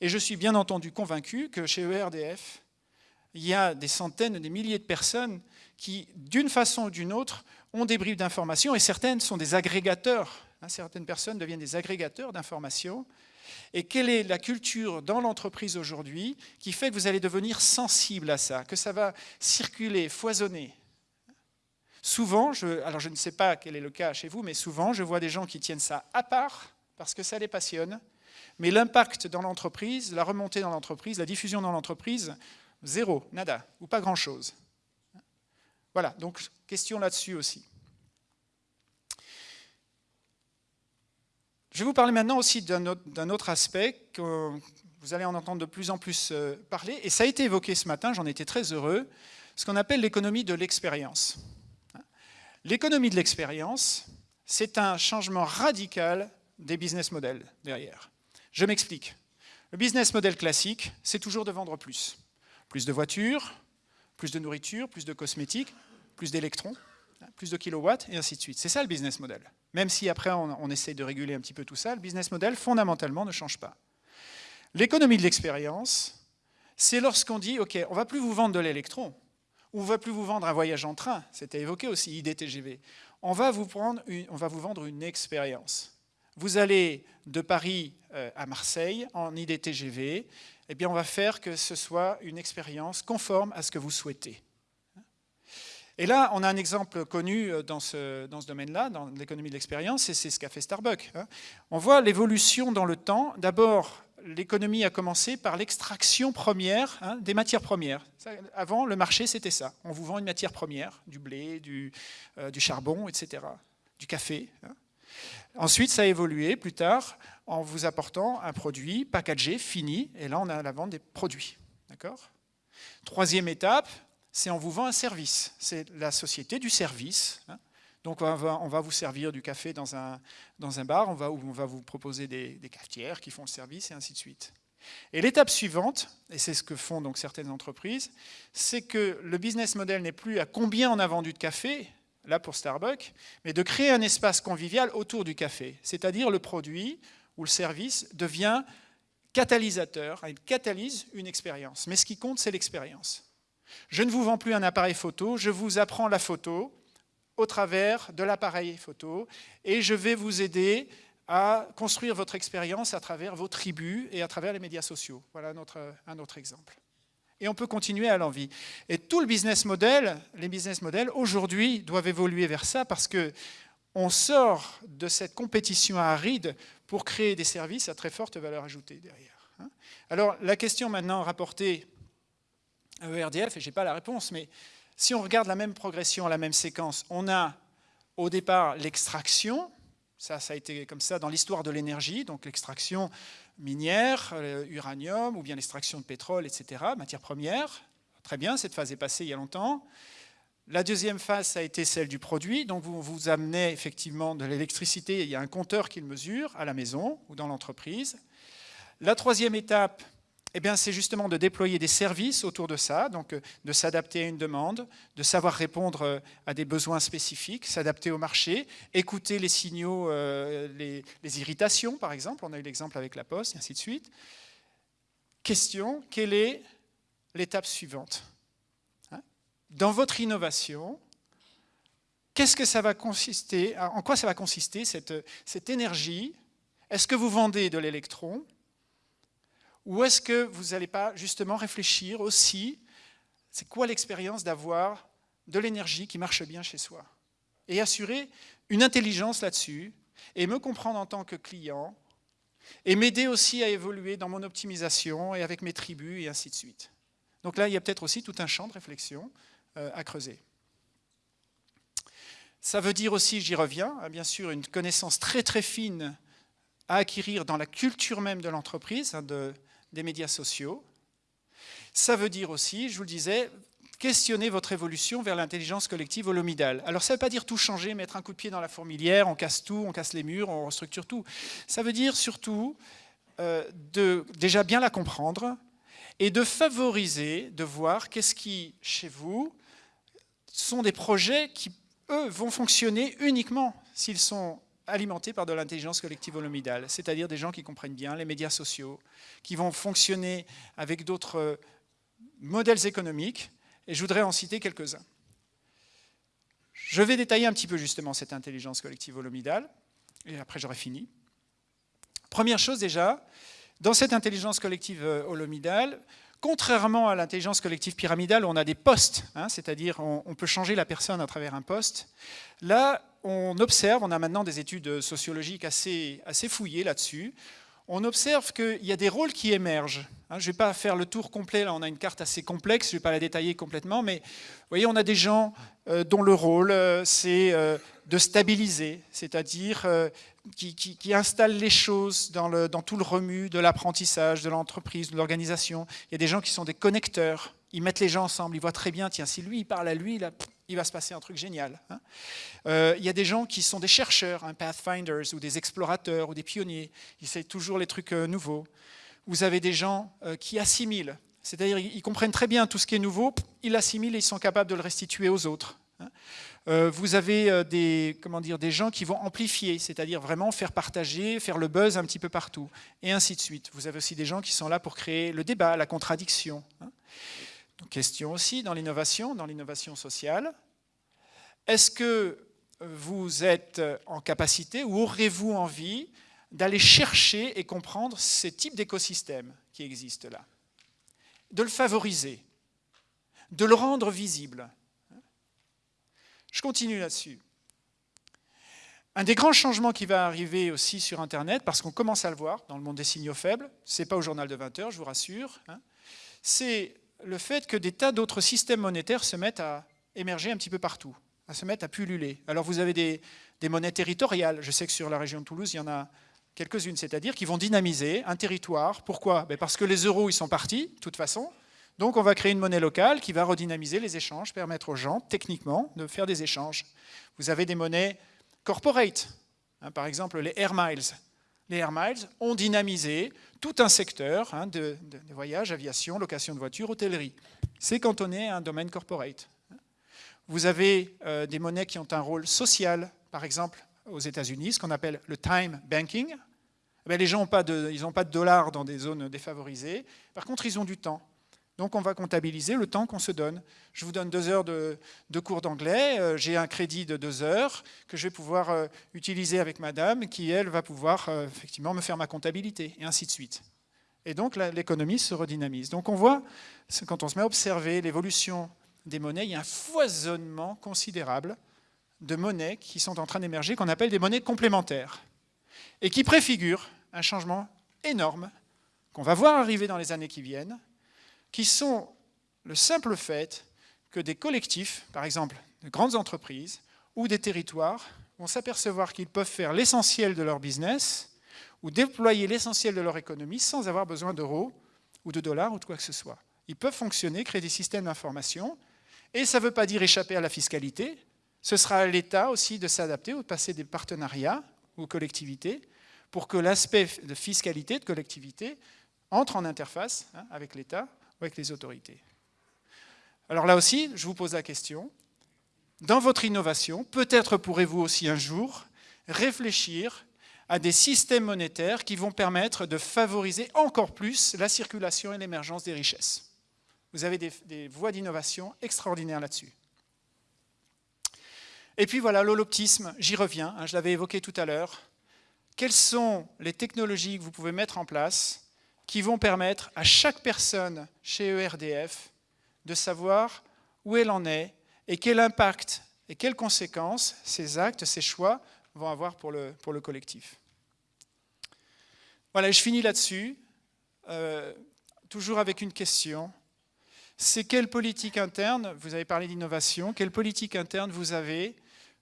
Et je suis bien entendu convaincu que chez ERDF, il y a des centaines, des milliers de personnes qui, d'une façon ou d'une autre, ont des bribes d'informations, et certaines sont des agrégateurs. Hein, certaines personnes deviennent des agrégateurs d'informations. Et quelle est la culture dans l'entreprise aujourd'hui qui fait que vous allez devenir sensible à ça, que ça va circuler, foisonner? Souvent, alors je ne sais pas quel est le cas chez vous, mais souvent je vois des gens qui tiennent ça à part parce que ça les passionne, mais l'impact dans l'entreprise, la remontée dans l'entreprise, la diffusion dans l'entreprise, zéro, nada, ou pas grand-chose. Voilà, donc question là-dessus aussi. Je vais vous parler maintenant aussi d'un autre, aspect que vous allez en entendre de plus en plus euh, parler, et ça a été évoqué ce matin, j'en étais très heureux, ce qu'on appelle l'économie de l'expérience. L'économie de l'expérience, c'est un changement radical des business models derrière. Je m'explique. Le business model classique, c'est toujours de vendre plus. Plus de voitures, plus de nourriture, plus de cosmétiques, plus d'électrons, plus de kilowatts, et ainsi de suite. C'est ça le business model. Même si après on, essaie de réguler un petit peu tout ça, le business model fondamentalement ne change pas. L'économie de l'expérience, c'est lorsqu'on dit, OK, on ne va plus vous vendre de l'électron, on ne va plus vous vendre un voyage en train, c'était évoqué aussi, IDTGV. On va vous, prendre on va vous vendre une expérience. Vous allez de Paris euh, à Marseille en IDTGV, eh bien on va faire que ce soit une expérience conforme à ce que vous souhaitez. Et là, on a un exemple connu euh, dans ce, dans ce domaine-là, dans l'économie de l'expérience, et c'est ce qu'a fait Starbucks. Hein. On voit l'évolution dans le temps. D'abord, l'économie a commencé par l'extraction première hein, des matières premières. avant, le marché, c'était ça. On vous vend une matière première, du blé, du, euh, charbon, etc., du café. Hein. Ensuite, ça a évolué plus tard en vous apportant un produit packagé, fini, et là, on a la vente des produits. D'accord? Troisième étape, c'est on vous vend un service. C'est la société du service. Hein. Donc on va, vous servir du café dans un, dans un bar, on va, on va vous proposer des, cafetières qui font le service et ainsi de suite. Et l'étape suivante, et c'est ce que font donc certaines entreprises, c'est que le business model n'est plus à combien on a vendu de café, là pour Starbucks, mais de créer un espace convivial autour du café. C'est-à-dire le produit ou le service devient catalysateur, il catalyse une expérience. Mais ce qui compte, c'est l'expérience. Je ne vous vends plus un appareil photo, je vous apprends la photo au travers de l'appareil photo et je vais vous aider à construire votre expérience à travers vos tribus et à travers les médias sociaux. Voilà un autre, un autre exemple. Et on peut continuer à l'envie. Et tout le business model, les business models aujourd'hui doivent évoluer vers ça parce que on sort de cette compétition aride pour créer des services à très forte valeur ajoutée derrière. Hein. Alors la question maintenant rapportée ERDF, et je n'ai pas la réponse, mais si on regarde la même progression, la même séquence, on a au départ l'extraction, ça, ça a été comme ça dans l'histoire de l'énergie, donc l'extraction minière, euh, uranium, ou bien l'extraction de pétrole, etc., matières premières. Très bien, cette phase est passée il y a longtemps. La deuxième phase, ça a été celle du produit. Donc, vous vous amenez effectivement de l'électricité. Il y a un compteur qui le mesure à la maison ou dans l'entreprise. La troisième étape, eh c'est justement de déployer des services autour de ça, donc euh, de s'adapter à une demande, de savoir répondre euh, à des besoins spécifiques, s'adapter au marché, écouter les signaux, euh, les, irritations par exemple, on a eu l'exemple avec la Poste, et ainsi de suite. Question, quelle est l'étape suivante? Hein? Dans votre innovation, qu'est-ce que ça va consister, en quoi ça va consister cette énergie? Est-ce que vous vendez de l'électron? Ou est-ce que vous n'allez pas justement réfléchir aussi, c'est quoi l'expérience d'avoir de l'énergie qui marche bien chez soi? Et assurer une intelligence là-dessus, et me comprendre en tant que client, et m'aider aussi à évoluer dans mon optimisation et avec mes tribus, et ainsi de suite. Donc là, il y a peut-être aussi tout un champ de réflexion euh, à creuser. Ça veut dire aussi, j'y reviens, hein, bien sûr, une connaissance très très fine à acquérir dans la culture même de l'entreprise, hein, de, des médias sociaux. Ça veut dire aussi, je vous le disais, questionner votre évolution vers l'intelligence collective holomidale. Alors ça ne veut pas dire tout changer, mettre un coup de pied dans la fourmilière, on casse tout, on casse les murs, on restructure tout. Ça veut dire surtout euh, de déjà bien la comprendre et de favoriser, de voir qu'est-ce qui, chez vous, sont des projets qui, eux, vont fonctionner uniquement s'ils sont alimentés par de l'intelligence collective holomidale, c'est-à-dire des gens qui comprennent bien les médias sociaux, qui vont fonctionner avec d'autres euh, modèles économiques, et je voudrais en citer quelques-uns. Je vais détailler un petit peu justement cette intelligence collective holomidale, et après j'aurai fini. Première chose déjà, dans cette intelligence collective euh, holomidale, contrairement à l'intelligence collective pyramidale, on a des postes, hein, c'est-à-dire on, on, peut changer la personne à travers un poste, là, on observe, on a maintenant des études sociologiques assez, assez fouillées là-dessus, on observe qu'il y a des rôles qui émergent. Hein, je ne vais pas faire le tour complet, là on a une carte assez complexe, je ne vais pas la détailler complètement, mais vous voyez, on a des gens euh, dont le rôle, euh, c'est euh, de stabiliser, c'est-à-dire qui, installent les choses dans, le, dans tout le remue de l'apprentissage, de l'entreprise, de l'organisation. Il y a des gens qui sont des connecteurs, ils mettent les gens ensemble, ils voient très bien, tiens, si lui il parle à lui, il va se passer un truc génial. Hein. Euh, il y a des gens qui sont des chercheurs, hein, pathfinders, ou des explorateurs, ou des pionniers, ils essayent toujours les trucs euh, nouveaux. Vous avez des gens euh, qui assimilent, c'est-à-dire ils comprennent très bien tout ce qui est nouveau, ils l'assimilent et ils sont capables de le restituer aux autres. Hein. vous avez des, comment dire, des gens qui vont amplifier, c'est-à-dire vraiment faire partager, faire le buzz un petit peu partout, et ainsi de suite. Vous avez aussi des gens qui sont là pour créer le débat, la contradiction. Question aussi dans l'innovation, dans l'innovation sociale. Est-ce que vous êtes en capacité ou aurez-vous envie d'aller chercher et comprendre ces types d'écosystèmes qui existent là? De le favoriser, de le rendre visible. Je continue là-dessus. Un des grands changements qui va arriver aussi sur Internet, parce qu'on commence à le voir dans le monde des signaux faibles, ce n'est pas au journal de 20 heures, je vous rassure, hein, c'est le fait que des tas d'autres systèmes monétaires se mettent à émerger un petit peu partout, à se mettre à pulluler. Alors vous avez des, monnaies territoriales, je sais que sur la région de Toulouse, il y en a quelques-unes, c'est-à-dire qui vont dynamiser un territoire. Pourquoi? Ben Parce que les euros, ils sont partis, de toute façon. Donc on va créer une monnaie locale qui va redynamiser les échanges, permettre aux gens, techniquement, de faire des échanges. Vous avez des monnaies corporate, hein, par exemple les Air Miles. Les Air Miles ont dynamisé tout un secteur hein, de, voyage, aviation, location de voitures, hôtellerie. C'est cantonné à un domaine corporate. Vous avez euh, des monnaies qui ont un rôle social, par exemple aux États-Unis, ce qu'on appelle le time banking. Eh les gens n'ont pas, pas de dollars dans des zones défavorisées. Par contre, ils ont du temps. Donc on va comptabiliser le temps qu'on se donne. Je vous donne deux heures de, cours d'anglais, euh, j'ai un crédit de deux heures que je vais pouvoir euh, utiliser avec madame, qui elle va pouvoir euh, effectivement me faire ma comptabilité, et ainsi de suite. Et donc l'économie se redynamise. Donc on voit, quand on se met à observer l'évolution des monnaies, il y a un foisonnement considérable de monnaies qui sont en train d'émerger, qu'on appelle des monnaies complémentaires, et qui préfigurent un changement énorme qu'on va voir arriver dans les années qui viennent, qui sont le simple fait que des collectifs, par exemple de grandes entreprises, ou des territoires vont s'apercevoir qu'ils peuvent faire l'essentiel de leur business ou déployer l'essentiel de leur économie sans avoir besoin d'euros ou de dollars ou de quoi que ce soit. Ils peuvent fonctionner, créer des systèmes d'information, et ça ne veut pas dire échapper à la fiscalité. Ce sera à l'État aussi de s'adapter ou de passer des partenariats aux collectivités pour que l'aspect de fiscalité, de collectivité, entre en interface hein, avec l'État avec les autorités. Alors là aussi, je vous pose la question, dans votre innovation, peut-être pourrez-vous aussi un jour réfléchir à des systèmes monétaires qui vont permettre de favoriser encore plus la circulation et l'émergence des richesses. Vous avez des, voies d'innovation extraordinaires là-dessus. Et puis voilà, l'holoptisme, j'y reviens, hein, je l'avais évoqué tout à l'heure. Quelles sont les technologies que vous pouvez mettre en place qui vont permettre à chaque personne chez ERDF de savoir où elle en est et quel impact et quelles conséquences ces actes, ces choix vont avoir pour le, pour le collectif. Voilà, je finis là-dessus, euh, toujours avec une question. C'est quelle politique interne, vous avez parlé d'innovation, quelle politique interne vous avez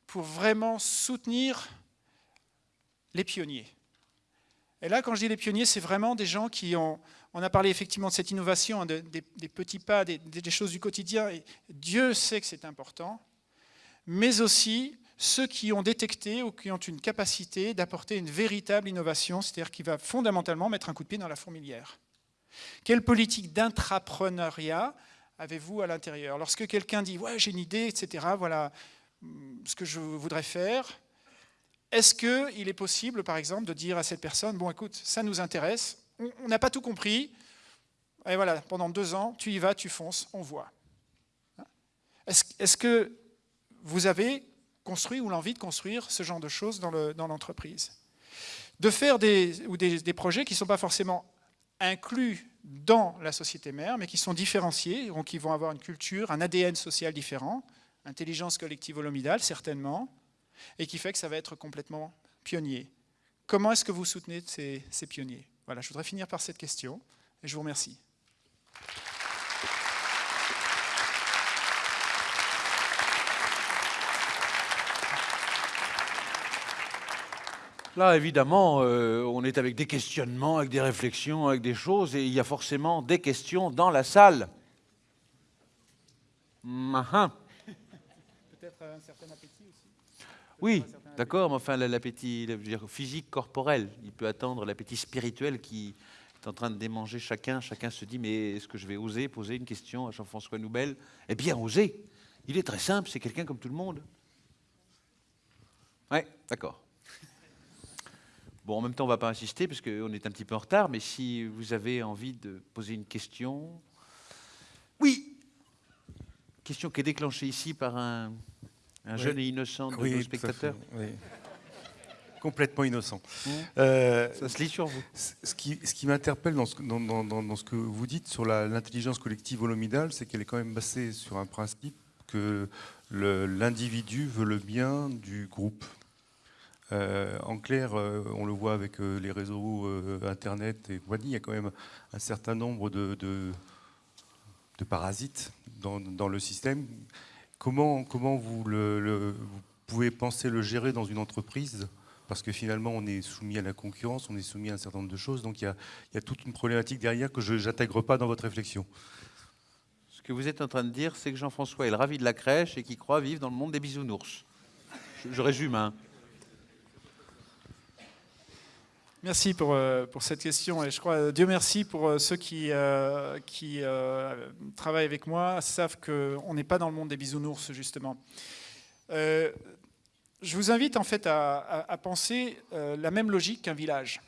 pour vraiment soutenir les pionniers? Et là, quand je dis les pionniers, c'est vraiment des gens qui ont... On a parlé effectivement de cette innovation, hein, des, petits pas, des, des choses du quotidien, et Dieu sait que c'est important, mais aussi ceux qui ont détecté ou qui ont une capacité d'apporter une véritable innovation, c'est-à-dire qui va fondamentalement mettre un coup de pied dans la fourmilière. Quelle politique d'intrapreneuriat avez-vous à l'intérieur? Lorsque quelqu'un dit « ouais, j'ai une idée, etc., voilà hum, ce que je voudrais faire », est-ce qu'il est possible, par exemple, de dire à cette personne « bon, écoute, ça nous intéresse, on n'a pas tout compris, et voilà, pendant deux ans, tu y vas, tu fonces, on voit. » Est-ce que vous avez construit ou l'envie de construire ce genre de choses dans l'entreprise? de faire des, ou des, projets qui ne sont pas forcément inclus dans la société mère, mais qui sont différenciés, donc qui vont avoir une culture, un ADN social différent, intelligence collective holomidale certainement, et qui fait que ça va être complètement pionnier. Comment est-ce que vous soutenez ces, ces pionniers? Voilà, je voudrais finir par cette question, et je vous remercie. Là, évidemment, euh, on est avec des questionnements, avec des réflexions, avec des choses, et il y a forcément des questions dans la salle. Peut-être un certain appétit Oui, d'accord, mais enfin, l'appétit physique, corporel, il peut attendre l'appétit spirituel qui est en train de démanger chacun. Chacun se dit, mais est-ce que je vais oser poser une question à Jean-François Noubel? Eh bien, oser. Il est très simple, c'est quelqu'un comme tout le monde. Oui, d'accord. Bon, en même temps, on ne va pas insister parce qu'on est un petit peu en retard, mais si vous avez envie de poser une question. Oui Question qui est déclenchée ici par un, jeune et innocent de nos spectateurs. Oui. Complètement innocent. Mmh. Euh, Ça se lit sur vous. Ce qui, ce qui m'interpelle dans, dans, dans, ce que vous dites sur l'intelligence collective holomidale, c'est qu'elle est quand même basée sur un principe que l'individu veut le bien du groupe. Euh, en clair, euh, on le voit avec euh, les réseaux Internet et compagnie, il y a quand même un certain nombre de, de, parasites dans, le système. Comment, vous, pouvez penser le gérer dans une entreprise? Parce que finalement, on est soumis à la concurrence, on est soumis à un certain nombre de choses. Donc, il y a, toute une problématique derrière que je n'intègre pas dans votre réflexion. Ce que vous êtes en train de dire, c'est que Jean-François est ravi de la crèche et qu'il croit vivre dans le monde des bisounours. Je, je résume, hein. Merci pour, euh, pour, cette question et je crois, Dieu merci pour euh, ceux qui, euh, qui travaillent avec moi, savent qu'on n'est pas dans le monde des bisounours justement. je vous invite en fait à, à penser la même logique qu'un village.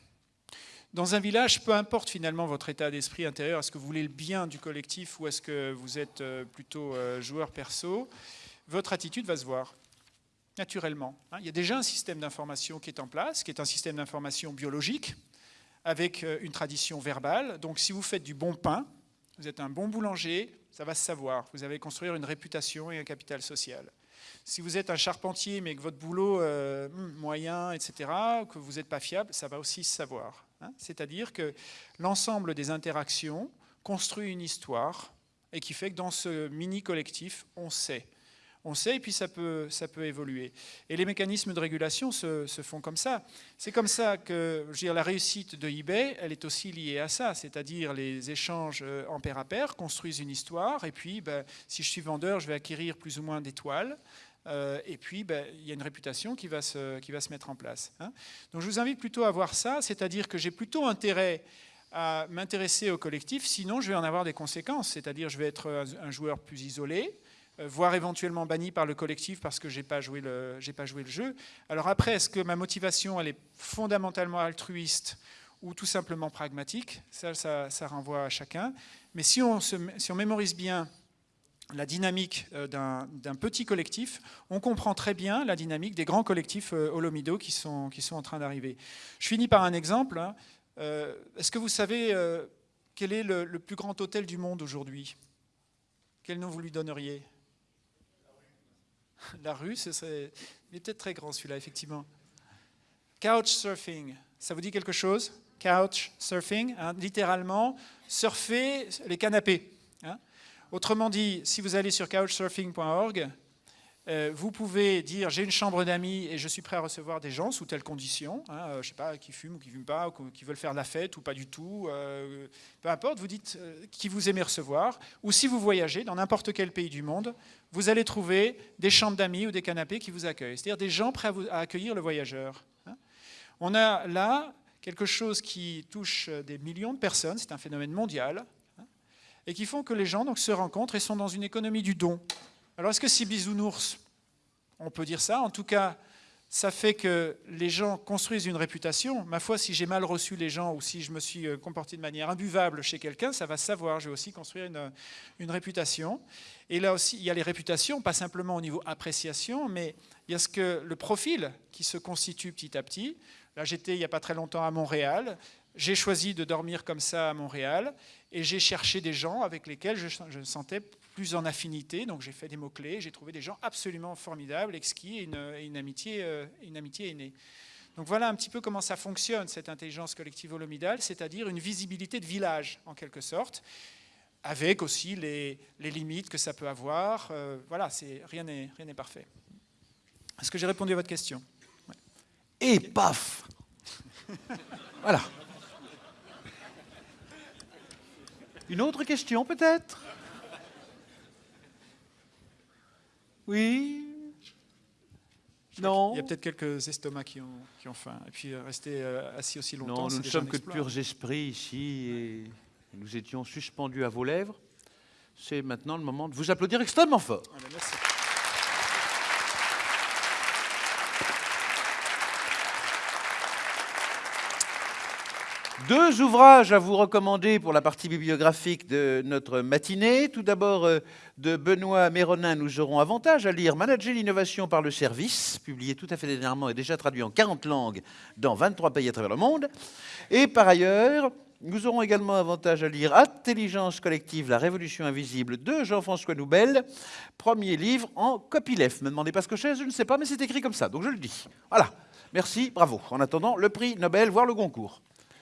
Dans un village, peu importe finalement votre état d'esprit intérieur, est-ce que vous voulez le bien du collectif ou est-ce que vous êtes plutôt joueur perso, votre attitude va se voir naturellement. Hein. Il y a déjà un système d'information qui est en place, qui est un système d'information biologique, avec euh, une tradition verbale. Donc si vous faites du bon pain, vous êtes un bon boulanger, ça va se savoir. Vous allez construire une réputation et un capital social. Si vous êtes un charpentier, mais que votre boulot euh, hmm, moyen, etc., que vous n'êtes pas fiable, ça va aussi se savoir. Hein. C'est-à-dire que l'ensemble des interactions construit une histoire et qui fait que dans ce mini-collectif, on sait on sait, et puis ça peut, ça peut évoluer. Et les mécanismes de régulation se, font comme ça. C'est comme ça que dire, la réussite de eBay, elle est aussi liée à ça, c'est-à-dire les échanges euh, en pair à pair construisent une histoire, et puis ben, si je suis vendeur, je vais acquérir plus ou moins d'étoiles. Euh, et puis, ben, il y a une réputation qui va se, qui va se mettre en place. Hein. Donc je vous invite plutôt à voir ça, c'est-à-dire que j'ai plutôt intérêt à m'intéresser au collectif, sinon je vais en avoir des conséquences, c'est-à-dire je vais être un joueur plus isolé, voire éventuellement banni par le collectif parce que je n'ai pas, joué le, pas joué le jeu. Alors après, est-ce que ma motivation, elle est fondamentalement altruiste ou tout simplement pragmatique? Ça, ça, renvoie à chacun. Mais si on, si on mémorise bien la dynamique euh, d'un petit collectif, on comprend très bien la dynamique des grands collectifs euh, holomido qui sont, qui sont en train d'arriver. Je finis par un exemple. Hein. Euh, est-ce que vous savez quel est le, plus grand hôtel du monde aujourd'hui? Quel nom vous lui donneriez? La rue, ce serait... il est peut-être très grand celui-là, effectivement. Couchsurfing, ça vous dit quelque chose? Couchsurfing, hein, littéralement, surfer les canapés. Hein. Autrement dit, si vous allez sur couchsurfing.org, vous pouvez dire j'ai une chambre d'amis et je suis prêt à recevoir des gens sous telles conditions, hein, euh, je sais pas, qui fument ou qui fument pas, ou qui veulent faire la fête ou pas du tout, euh, peu importe, vous dites qui vous aimez recevoir, ou si vous voyagez dans n'importe quel pays du monde, vous allez trouver des chambres d'amis ou des canapés qui vous accueillent, c'est-à-dire des gens prêts à, accueillir le voyageur. Hein. On a là quelque chose qui touche des millions de personnes, c'est un phénomène mondial, et qui font que les gens donc, se rencontrent et sont dans une économie du don. Alors est-ce que c'est bisounours On peut dire ça. En tout cas, ça fait que les gens construisent une réputation. Ma foi, si j'ai mal reçu les gens ou si je me suis euh, comporté de manière imbuvable chez quelqu'un, ça va savoir. Je vais aussi construire une, une, réputation. Et là aussi, il y a les réputations, pas simplement au niveau appréciation, mais il y a ce que, le profil qui se constitue petit à petit. Là, j'étais il n'y a pas très longtemps à Montréal. J'ai choisi de dormir comme ça à Montréal et j'ai cherché des gens avec lesquels je, me sentais plus en affinité. Donc j'ai fait des mots-clés, j'ai trouvé des gens absolument formidables, exquis et une, amitié, euh, une amitié est née. Donc voilà un petit peu comment ça fonctionne, cette intelligence collective holomidale, c'est-à-dire une visibilité de village, en quelque sorte, avec aussi les, limites que ça peut avoir. Euh, voilà, rien n'est parfait. Est-ce que j'ai répondu à votre question? Et paf Voilà. Une autre question peut-être? Oui Non Il y a peut-être quelques estomacs qui ont, qui ont faim. Et puis euh, rester euh, assis aussi longtemps. Non, nous ne sommes que de purs esprits ici et nous étions suspendus à vos lèvres. C'est maintenant le moment de vous applaudir extrêmement fort. Ah ben, merci. Deux ouvrages à vous recommander pour la partie bibliographique de notre matinée. Tout d'abord, euh, de Benoît Méronin, nous aurons avantage à lire Manager l'innovation par le service, publié tout à fait dernièrement et déjà traduit en 40 langues dans 23 pays à travers le monde. Et par ailleurs, nous aurons également avantage à lire Intelligence collective, la révolution invisible de Jean-François Noubel, premier livre en copyleft. Me demandez pas ce que c'est, je ne sais pas, mais c'est écrit comme ça, donc je le dis. Voilà, merci, bravo. En attendant, le prix Nobel, voire le Goncourt.